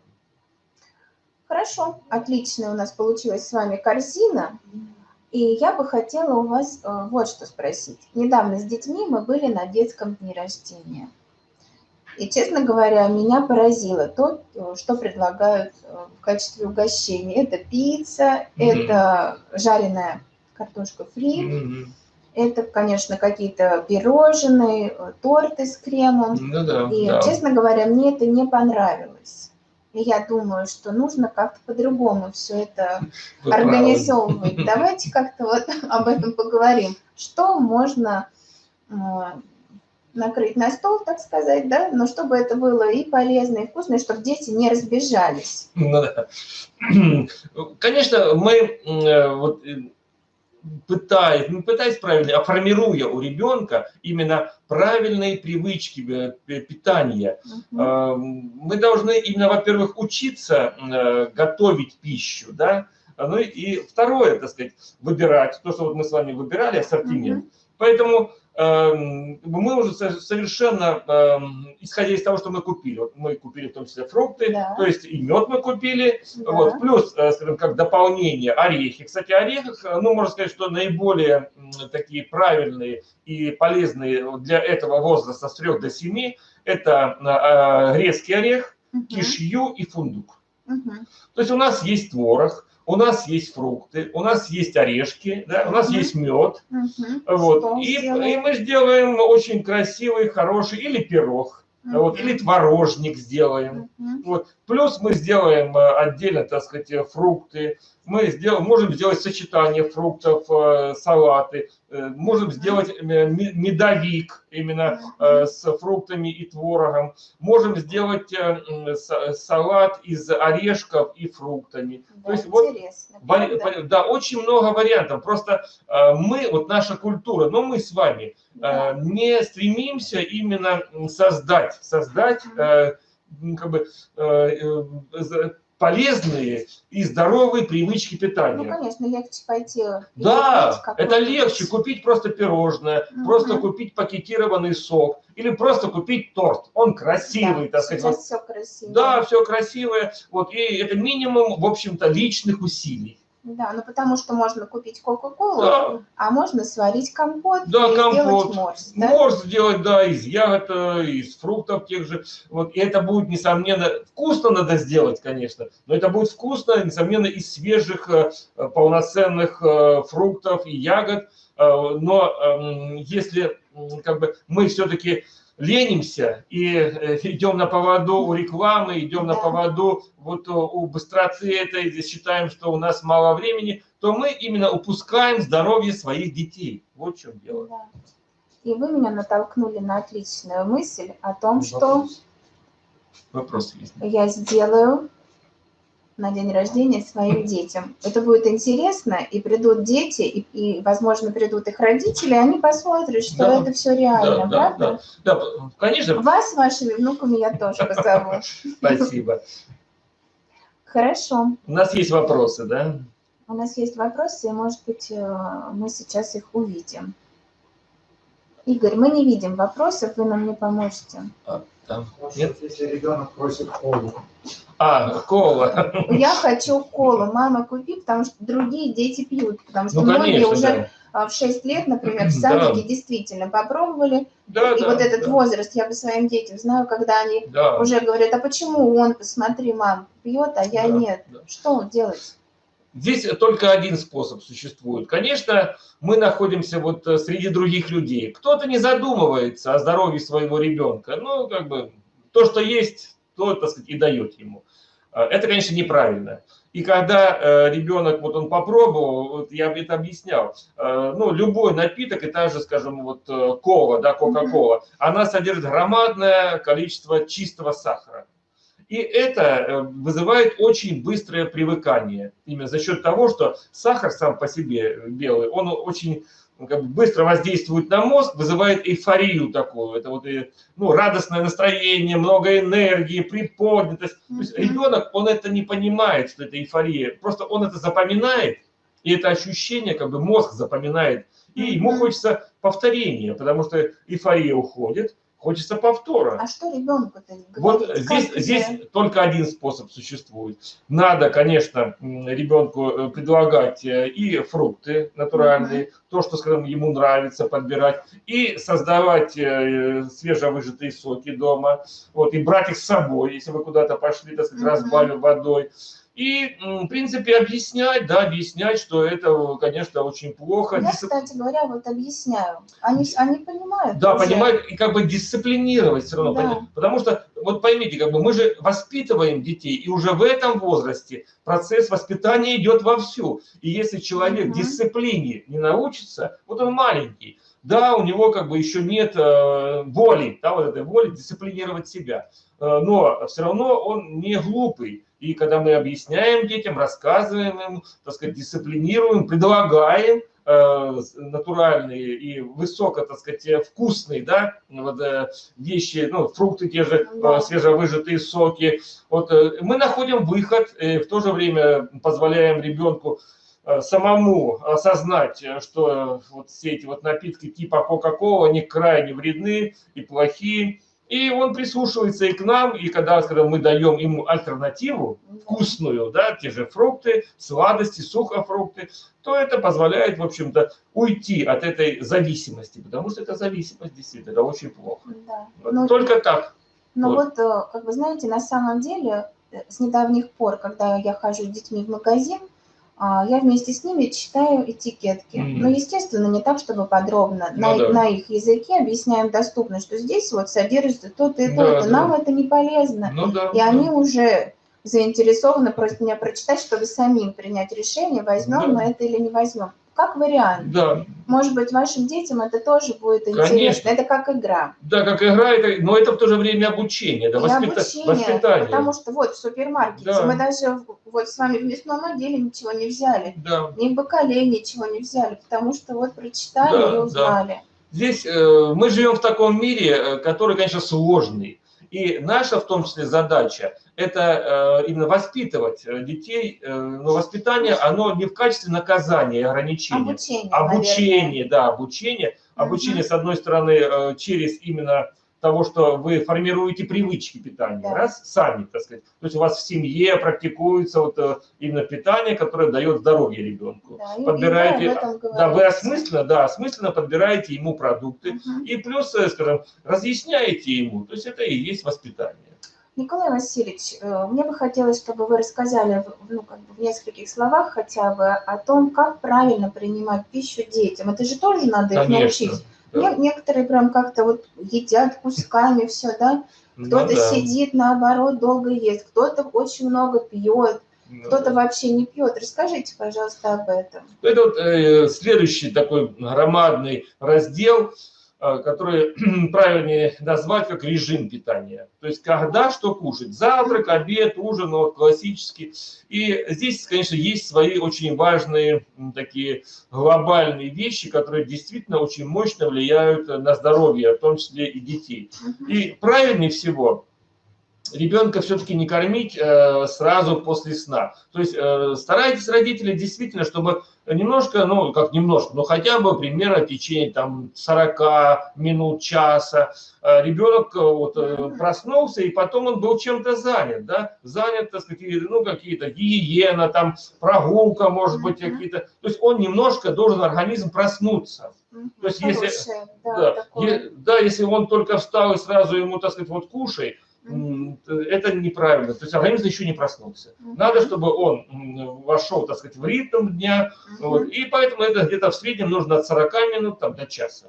Хорошо, отличная у нас получилась с вами корзина. И я бы хотела у вас э, вот что спросить. Недавно с детьми мы были на детском дне рождения. И, честно говоря, меня поразило то, э, что предлагают э, в качестве угощения. Это пицца, Мгм. это жареная картошка фри, Мгм. это, конечно, какие-то пирожные, э, торты с кремом. Ну да, И, да. честно говоря, мне это не понравилось. И я думаю, что нужно как-то по-другому все это Вы правы. организовывать. Давайте как-то вот об этом поговорим. Что можно накрыть на стол, так сказать, да, но чтобы это было и полезно, и вкусно, и чтобы дети не разбежались. Ну да. Конечно, мы э, вот э, пытаясь, не пытаясь правильно, а формируя у ребенка именно правильные привычки э, питания. Э, мы должны именно, во-первых, учиться готовить пищу, да, ну и второе, так сказать, выбирать, то, что вот мы с вами выбирали, ассортимент. Поэтому эм, мы уже со- совершенно, эм, исходя из того, что мы купили, вот мы купили в том числе фрукты, Да. то есть и мед мы купили, Да. вот, плюс, э, скажем, как дополнение орехи. Кстати, орехах, э, ну, можно сказать, что наиболее такие правильные и полезные для этого возраста с 3 до 7 это э, грецкий орех, Мгм. кишью и фундук. Мгм. То есть у нас есть творог, у нас есть фрукты, у нас есть орешки, да, у нас Мгм. есть мед. Мгм. Вот. Что И, и мы сделаем очень красивый, хороший или пирог, вот, или творожник сделаем. Мгм. Вот. Плюс мы сделаем э, отдельно, так сказать, э, фрукты. Мы сделаем, можем сделать сочетание фруктов, э, салаты. Э, Можем сделать э, ме- медовик именно с фруктами и творогом. Можем сделать салат из орешков и фруктами. Да, То есть вот интересно, правда? вари- Да, очень много вариантов. Просто мы, вот наша культура, но мы с вами Да. не стремимся именно создать, создать как бы полезные и здоровые привычки Ну, питания. конечно, легче пойти. и Да, это легче купить просто пирожное, Мгм. просто купить пакетированный сок или просто купить торт. Он красивый, Да, так сказать. вот все красиво. да, все красивое. Вот, и это минимум, в общем-то, личных усилий. Да, ну потому что можно купить Кока-Колу, Да, а можно сварить компот Да, и компот. сделать морс. Да? Можно сделать, да, из ягод, э, из фруктов тех же. Вот, и это будет, несомненно, вкусно надо сделать, конечно, но это будет вкусно, несомненно, из свежих, э, э, полноценных фруктов и ягод. Но эм, если как бы, мы все-таки ленимся и э, идем на поводу у рекламы, идем на поводу вот у- у быстроты этой, здесь считаем, что у нас мало времени, то мы именно упускаем здоровье своих детей. Вот в чем дело. Да. И вы меня натолкнули на отличную мысль о том, что Вопрос. Вопрос есть. я сделаю на день рождения своим детям. Это будет интересно, и придут дети, и, и возможно, придут их родители, и они посмотрят, что да, это все реально, да, правда? Да, да, да, конечно. Вас с вашими внуками я тоже позову. Спасибо. Хорошо. У нас есть вопросы, да? У нас есть вопросы, и, может быть, э, мы сейчас их увидим. Игорь, мы не видим вопросов, вы нам не поможете. А, да. Нет? Если ребенок просит колу. А, кола. Я хочу колу. Мама, купи, потому что другие дети пьют. Потому что ну, многие конечно, уже да. А, в 6 лет, например, в садике да. действительно попробовали. Да, и да, вот этот да. возраст, я по своим детям знаю, когда они да. уже говорят, а почему он, посмотри, мам, пьет, а я да, нет. Да. Что делать? Здесь только один способ существует. Конечно, мы находимся вот э, среди других людей. Кто-то не задумывается о здоровье своего ребенка. Ну, как бы, то, что есть, то, так сказать, и дает ему. А, это, конечно, неправильно. И когда э, ребенок, вот он попробовал, вот я это объяснял, э, ну, любой напиток, и та же, скажем, вот э, кола, да, кока-кола, она содержит громадное количество чистого сахара. И это вызывает очень быстрое привыкание. Именно за счет того, что сахар сам по себе белый, он очень как бы быстро воздействует на мозг, вызывает эйфорию такую. Это вот э, ну, радостное настроение, много энергии, приподнятость. То есть ребенок, он это не понимает, что это эйфория. Просто он это запоминает, и это ощущение как бы мозг запоминает. И ему хочется повторения, потому что эйфория уходит, Хочется повтора. А что ребенку-то Вот здесь, здесь только один способ существует. Надо, конечно, ребенку э, предлагать э, и фрукты натуральные, угу. то, что, скажем, ему нравится подбирать, и создавать э, свежевыжатые соки дома, вот, и брать их с собой, если вы куда-то пошли, так сказать, угу. разбавив водой. И, в принципе, объяснять, да, объяснять, что это, конечно, очень плохо. Я, кстати говоря, вот объясняю. Они, они понимают. Да, уже. понимают, и как бы дисциплинировать все равно. Да. Потому что, вот поймите, как бы мы же воспитываем детей, и уже в этом возрасте процесс воспитания идет вовсю. И если человек угу. дисциплине не научится, вот он маленький, да, у него как бы еще нет э, воли, да, вот этой воли дисциплинировать себя. Э, но все равно он не глупый. И когда мы объясняем детям, рассказываем им, так сказать, дисциплинируем, предлагаем э, натуральные и высоко, так сказать, вкусные, да, вот, э, вещи, ну, фрукты те же, да. свежевыжатые соки. Вот мы находим выход, в то же время позволяем ребенку самому осознать, что вот все эти вот напитки типа Кока-Кола, они крайне вредны и плохие, и он прислушивается и к нам, и когда, когда мы даем ему альтернативу, вкусную, да, те же фрукты, сладости, сухофрукты, то это позволяет, в общем-то, уйти от этой зависимости, потому что это зависимость действительно, это очень плохо. Да. Вот ну, только так. Ну вот. вот, э, как вы знаете, на самом деле, э, с недавних пор, когда я хожу с детьми в магазин, я вместе с ними читаю этикетки. Mm-hmm. Но, естественно, не так, чтобы подробно. Ну, на, да. на их языке объясняем доступно, что здесь вот содержится то-то и то-то. Да, Нам это не полезно. Ну, да, и да. они уже заинтересованы просто меня прочитать, чтобы самим принять решение, возьмем да. мы это или не возьмем как вариант. Да. Может быть, вашим детям это тоже будет интересно. Конечно. Это как игра. Да, как игра, это, но это в то же время обучение, да, воспита... обучение, воспитание. Потому что вот в супермаркете да. мы даже вот с вами в мясном отделе ничего не взяли. Да. Ни в бакале ничего не взяли, потому что вот прочитали да, и узнали. Да. Здесь э, мы живем в таком мире, э, который, конечно, сложный. И наша, в том числе, задача – это э, именно воспитывать э, детей. Э, но воспитание, оно не в качестве наказания и ограничения. Обучение, Обучение, наверное. да, обучение. Обучение, угу. с одной стороны, через именно того, что вы формируете привычки питания, да. раз, сами, так сказать. То есть у вас в семье практикуется вот именно питание, которое дает здоровье ребенку. Да, Подбираете, да, вы осмысленно, да, осмысленно подбираете ему продукты угу. и плюс, скажем, разъясняете ему. То есть это и есть воспитание. Николай Васильевич, э, мне бы хотелось, чтобы вы рассказали ну, как бы в нескольких словах хотя бы о том, как правильно принимать пищу детям. Это же тоже надо Конечно, их научить. Да. Некоторые прям как-то вот едят кусками все, да? Ну кто-то ну, да. сидит, наоборот, долго ест, кто-то очень много пьет, ну, кто-то да. вообще не пьет. Расскажите, пожалуйста, об этом. Это вот э, следующий такой громадный раздел – э, который правильнее назвать как режим питания. То есть когда что кушать. Завтрак, обед, ужин, ну, вот классический. И здесь, конечно, есть свои очень важные такие глобальные вещи, которые действительно очень мощно влияют на здоровье, в том числе и детей. И правильнее всего ребенка все-таки не кормить э, сразу после сна. То есть э, старайтесь, родители, действительно, чтобы немножко, ну, как немножко, но хотя бы примерно в течение там 40 минут, часа э, ребенок э, вот, э, проснулся, и потом он был чем-то занят, да, занят, так сказать, ну, какие-то гигиена, там, прогулка, может быть, какие-то, то есть он немножко должен организм проснуться. То есть, если, да, да, такое... да, если он только встал и сразу ему, так сказать, вот кушай, это неправильно. То есть организм еще не проснулся. Надо, чтобы он вошел, так сказать, в ритм дня. Вот, и поэтому это где-то в среднем нужно от 40 минут там, до часа.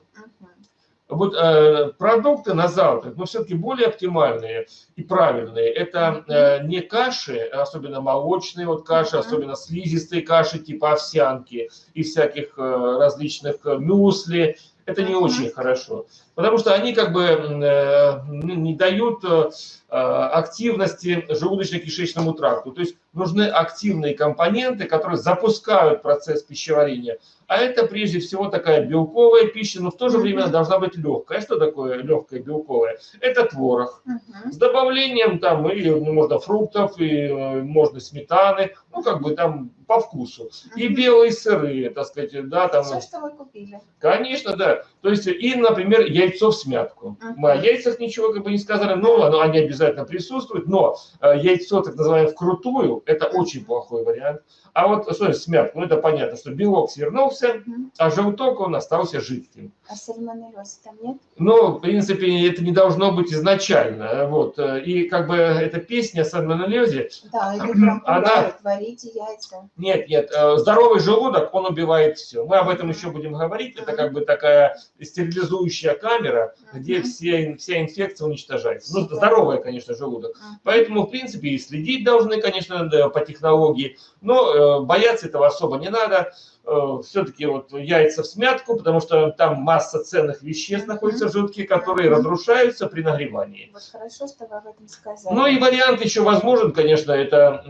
Вот э, продукты на завтрак, но все-таки более оптимальные и правильные. Это э, не каши, особенно молочные вот каши, особенно слизистые каши типа овсянки и всяких э, различных э, мюсли. Это не очень хорошо потому что они как бы э, не дают э, активности желудочно-кишечному тракту. То есть нужны активные компоненты, которые запускают процесс пищеварения. А это прежде всего такая белковая пища, но в то же время должна быть легкая. Что такое легкая белковая? Это творог. С добавлением там и ну, можно фруктов, и э, можно сметаны, ну как бы там по вкусу. И белые сыры, так сказать, да, там. Все, что вы купили. Конечно, да. То есть и, например, я яйцо в смятку. Мы о яйцах ничего как бы не сказали, но оно, они обязательно присутствуют, но э, яйцо, так называемое, вкрутую, это очень плохой вариант. А вот, смотри, смятку, ну это понятно, что белок свернулся, uh-huh. а желток он остался жидким. А сальмонеллеза там нет? Ну, в принципе, это не должно быть изначально. Вот. И как бы эта песня о сальмонеллезе... Да, или прям она... варите яйца. Нет, нет, э, здоровый желудок, он убивает все. Мы об этом еще будем говорить. Это как бы такая стерилизующая камера, где все, вся инфекция уничтожается. Ну, здоровая, конечно, желудок. Поэтому, в принципе, и следить должны, конечно, по технологии, но э, бояться этого особо не надо. Э, все-таки вот яйца в смятку, потому что там масса ценных веществ находится в желтке, которые разрушаются при нагревании. Вот хорошо, что вы об этом сказали. Ну и вариант еще возможен, конечно, это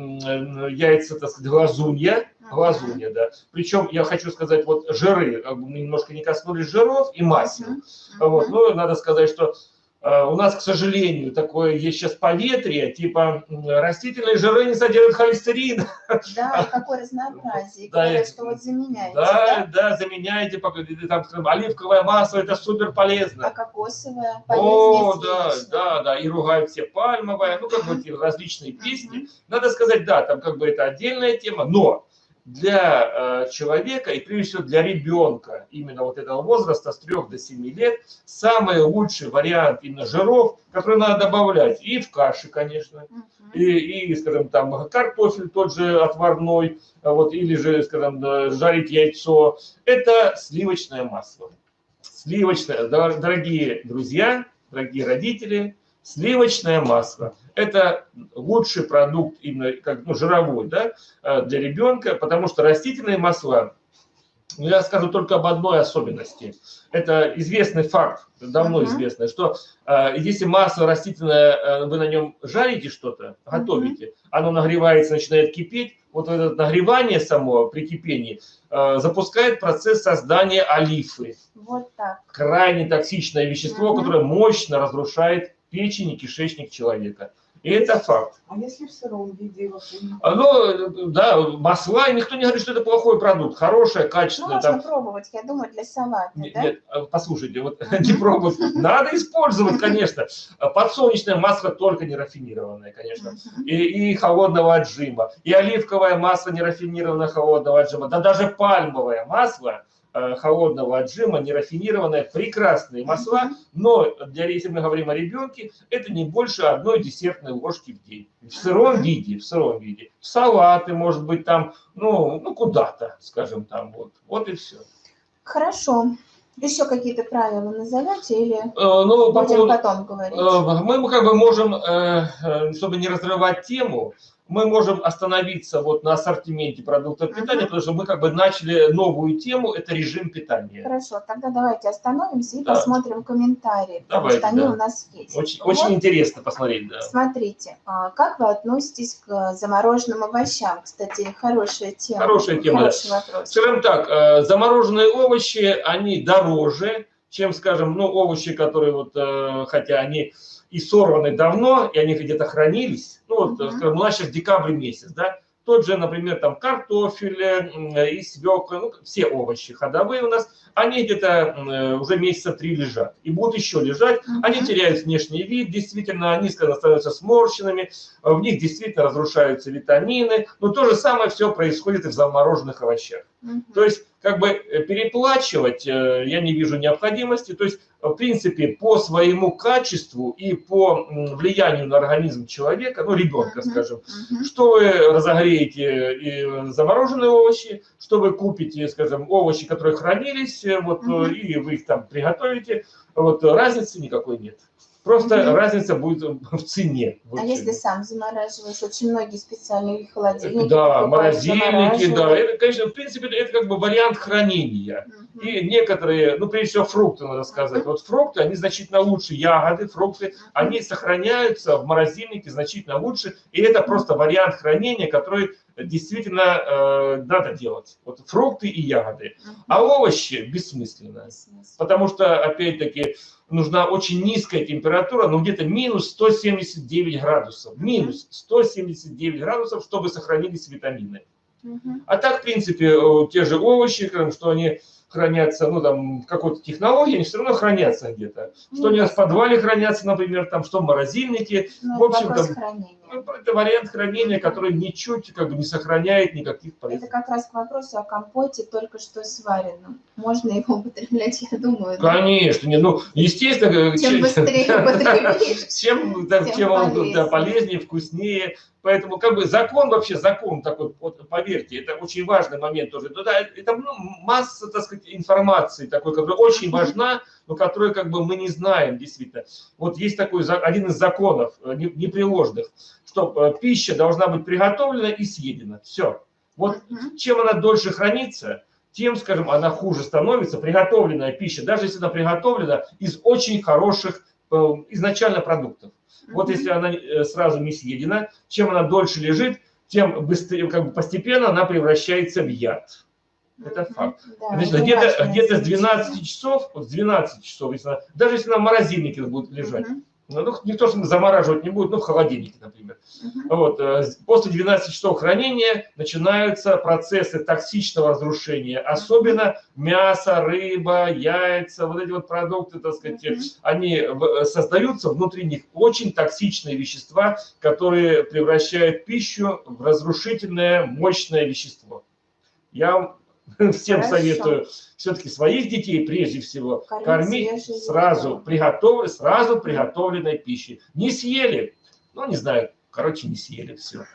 яйца, так сказать, глазунья, глазунья, да. Причем я хочу сказать, вот жиры, э, мы немножко не коснулись жиров и масел. Вот, но надо сказать, что у нас, к сожалению, такое есть сейчас поветрие, типа растительные жиры не содержат холестерин. Да, какое разнообразие. Да, Говорят, что вот заменяете. Да, да, да заменяете. Там, оливковое масло, это супер полезно. А кокосовое О, да, да, да. И ругают все пальмовое, ну, как бы эти различные песни. Надо сказать, да, там как бы это отдельная тема, но для э, человека и прежде всего для ребенка именно вот этого возраста с 3 до 7 лет самый лучший вариант именно жиров, который надо добавлять. И в каши, конечно, и, и, скажем, там картофель тот же отварной, вот, или же, скажем, жарить яйцо, это сливочное масло. Сливочное, дорогие друзья, дорогие родители, сливочное масло – это лучший продукт именно как ну, жировой да, э, для ребенка, потому что растительные масла, ну, я скажу только об одной особенности. Это известный факт, давно uh-huh. известный, что э, если масло растительное, э, вы на нем жарите что-то, готовите, uh-huh. оно нагревается, начинает кипеть, вот это нагревание само при кипении э, запускает процесс создания олифы. Вот так. Крайне токсичное вещество, uh-huh. которое мощно разрушает печень и кишечник человека. И это факт. А если в сыром виде? А, ну, да, масла, никто не говорит, что это плохой продукт. Хорошее, качественное. Ну, можно там... пробовать, я думаю, для салата, нет, да? Нет, а, послушайте, вот не пробовать. Надо использовать, конечно. Подсолнечное масло только не рафинированное, конечно. И, и холодного отжима. И оливковое масло не рафинированное холодного отжима. Да даже пальмовое масло Э, холодного отжима, нерафинированные, прекрасные масла, но для, если мы говорим о ребенке, это не больше одной десертной ложки в день. В сыром виде, в сыром виде. Салаты, может быть, там, ну, ну куда-то, скажем, там, вот. Вот и все. Хорошо. Еще какие-то правила назовете или э, ну, будем по поводу, потом говорить? Э, мы как бы можем, чтобы не разрывать тему, мы можем остановиться вот на ассортименте продуктов питания, Мгм. потому что мы как бы начали новую тему, это режим питания. Хорошо, тогда давайте остановимся и Да. посмотрим комментарии, потому Давайте, что они да. у нас есть. Очень, Вот, очень интересно посмотреть, да. Смотрите, а, как вы относитесь к замороженным овощам? Кстати, хорошая тема. Хорошая тема, да. Хороший вопрос. Скажем так, э, замороженные овощи, они дороже, чем, скажем, ну, овощи, которые вот, э, хотя они и сорваны давно, и они где-то хранились, ну, вот, Мгм. скажем, у нас сейчас декабрь месяц, да, тот же, например, там картофель и свекла, ну, все овощи ходовые у нас, они где-то э, уже месяца три лежат и будут еще лежать. Они Мгм. теряют внешний вид, действительно, они становятся сморщенными, э, в них действительно разрушаются витамины, но то же самое все происходит и в замороженных овощах. Мгм. То есть, как бы э, переплачивать э, я не вижу необходимости. То есть, в принципе, по своему качеству и по влиянию на организм человека, ну, ребенка, скажем, что вы разогреете и замороженные овощи, что вы купите, скажем, овощи, которые хранились, э, вот, э, и вы их там приготовите, вот разницы никакой нет. Просто Мгм. разница будет в цене. Вот А если сам замораживаешь? Очень многие специальные холодильники Да, морозильники, да. Это, конечно, в принципе, это как бы вариант хранения. Мгм. И некоторые, ну, прежде всего, фрукты, надо сказать. Мгм. Вот фрукты, они значительно лучше, ягоды, фрукты, они сохраняются в морозильнике значительно лучше. И это просто вариант хранения, который действительно э, надо делать. Вот фрукты и ягоды. Мгм. А овощи бессмысленно. Смысл. Потому что, опять-таки, нужна очень низкая температура, ну где-то минус 179 градусов. Минус 179 градусов, чтобы сохранились витамины. А так, в принципе, э, те же овощи, что они хранятся, ну, там, в какой-то технологии, они все равно хранятся где-то. Что у нас в подвале хранятся, например, там, что в морозильнике. Ну, в общем, там, хранения. Ну, Это вариант хранения, который ничуть как бы не сохраняет никаких Это полезных. как раз к вопросу о компоте, только что сваренном. Можно его употреблять, я думаю. да? Конечно, не, ну, естественно, э, Чем че- быстрее употребишь. чем, да, тем тем он полезнее. да, полезнее, вкуснее. Поэтому как бы закон вообще, закон такой, вот, поверьте, это очень важный момент тоже. Ну, да, это ну, масса, так сказать, информации такой, которая очень важна, но которую как бы мы не знаем действительно. Вот есть такой один из законов э, не- непреложных, что э, пища должна быть приготовлена и съедена. Все. Вот чем она дольше хранится, тем, скажем, она хуже становится. Приготовленная пища, даже если она приготовлена из очень хороших э, изначально продуктов. Вот если она э, сразу не съедена, чем она дольше лежит, тем быстрее, как бы постепенно она превращается в яд. Это факт. Да, Значит, где-то где с замечание. 12 часов, вот с 12 часов, если она- даже если она в морозильнике будет лежать, Мгм. Ну, ну, не то, что замораживать не будет, ну, в холодильнике, например. Мгм. Вот, э, после 12 часов хранения начинаются процессы токсичного разрушения, особенно мясо, рыба, яйца, вот эти вот продукты, так сказать, Мгм. они в- создаются внутри них очень токсичные вещества, которые превращают пищу в разрушительное мощное вещество. Я всем Хорошо. советую все-таки своих детей прежде всего Кормить кормить сразу, приготов... сразу приготовленной пищей. Не съели, ну не знаю, короче, не съели все.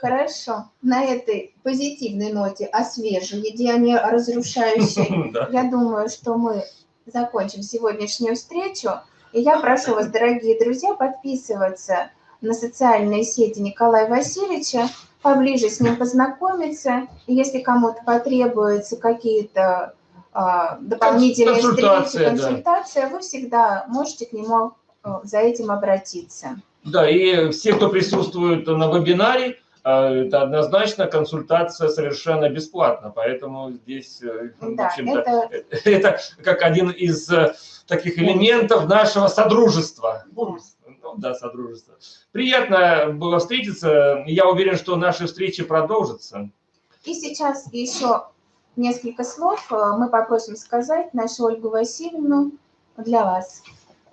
Хорошо. На этой позитивной ноте о свежей еде, а не о разрушающей, я думаю, что мы закончим сегодняшнюю встречу. И я прошу вас, дорогие друзья, подписываться на социальные сети Николая Васильевича, поближе с ним познакомиться. И если кому-то потребуются какие-то а, дополнительные Консультация, встречи, да. консультация, вы всегда можете к нему а, за этим обратиться. Да, и все, кто присутствует на вебинаре, э, это однозначно консультация совершенно бесплатна, поэтому здесь, э, в Да, общем-то, это это как один из э, таких элементов нашего содружества. Да, содружества. Приятно было встретиться. Я уверен, что наши встречи продолжатся. И сейчас еще несколько слов э, мы попросим сказать нашу Ольгу Васильевну для вас.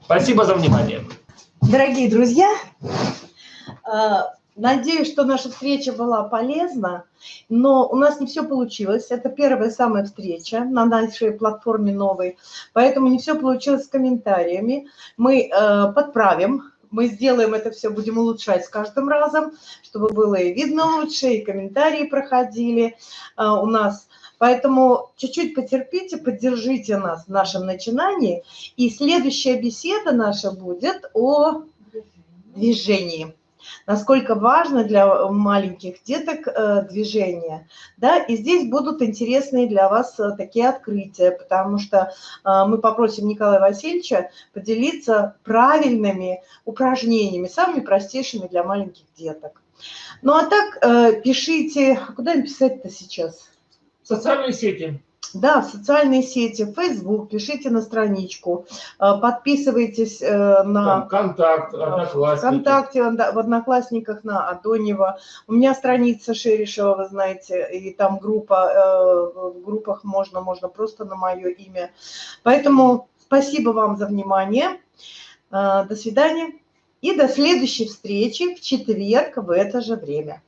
Спасибо за внимание. Дорогие друзья, э, надеюсь, что наша встреча была полезна, но у нас не все получилось. Это первая самая встреча на нашей платформе новой, поэтому не все получилось с комментариями. Мы э, подправим, мы сделаем это все, будем улучшать с каждым разом, чтобы было и видно лучше, и комментарии проходили э, у нас. Поэтому чуть-чуть потерпите, поддержите нас в нашем начинании. И следующая беседа наша будет о движении. Насколько важно для маленьких деток э, движение. Да? И здесь будут интересные для вас э, такие открытия, потому что э, мы попросим Николая Васильевича поделиться правильными упражнениями, самыми простейшими для маленьких деток. Ну а так пишите, куда им писать-то сейчас? Социальные сети. Да, в социальные сети, в Facebook, пишите на страничку, э, подписывайтесь э, на... Там, контакт, Одноклассники. Вконтакте, в Одноклассниках на Адонева. У меня страница Шерешева, вы знаете, и там группа, э, в группах можно, можно просто на мое имя. Поэтому спасибо вам за внимание. До свидания. И до следующей встречи в четверг в это же время.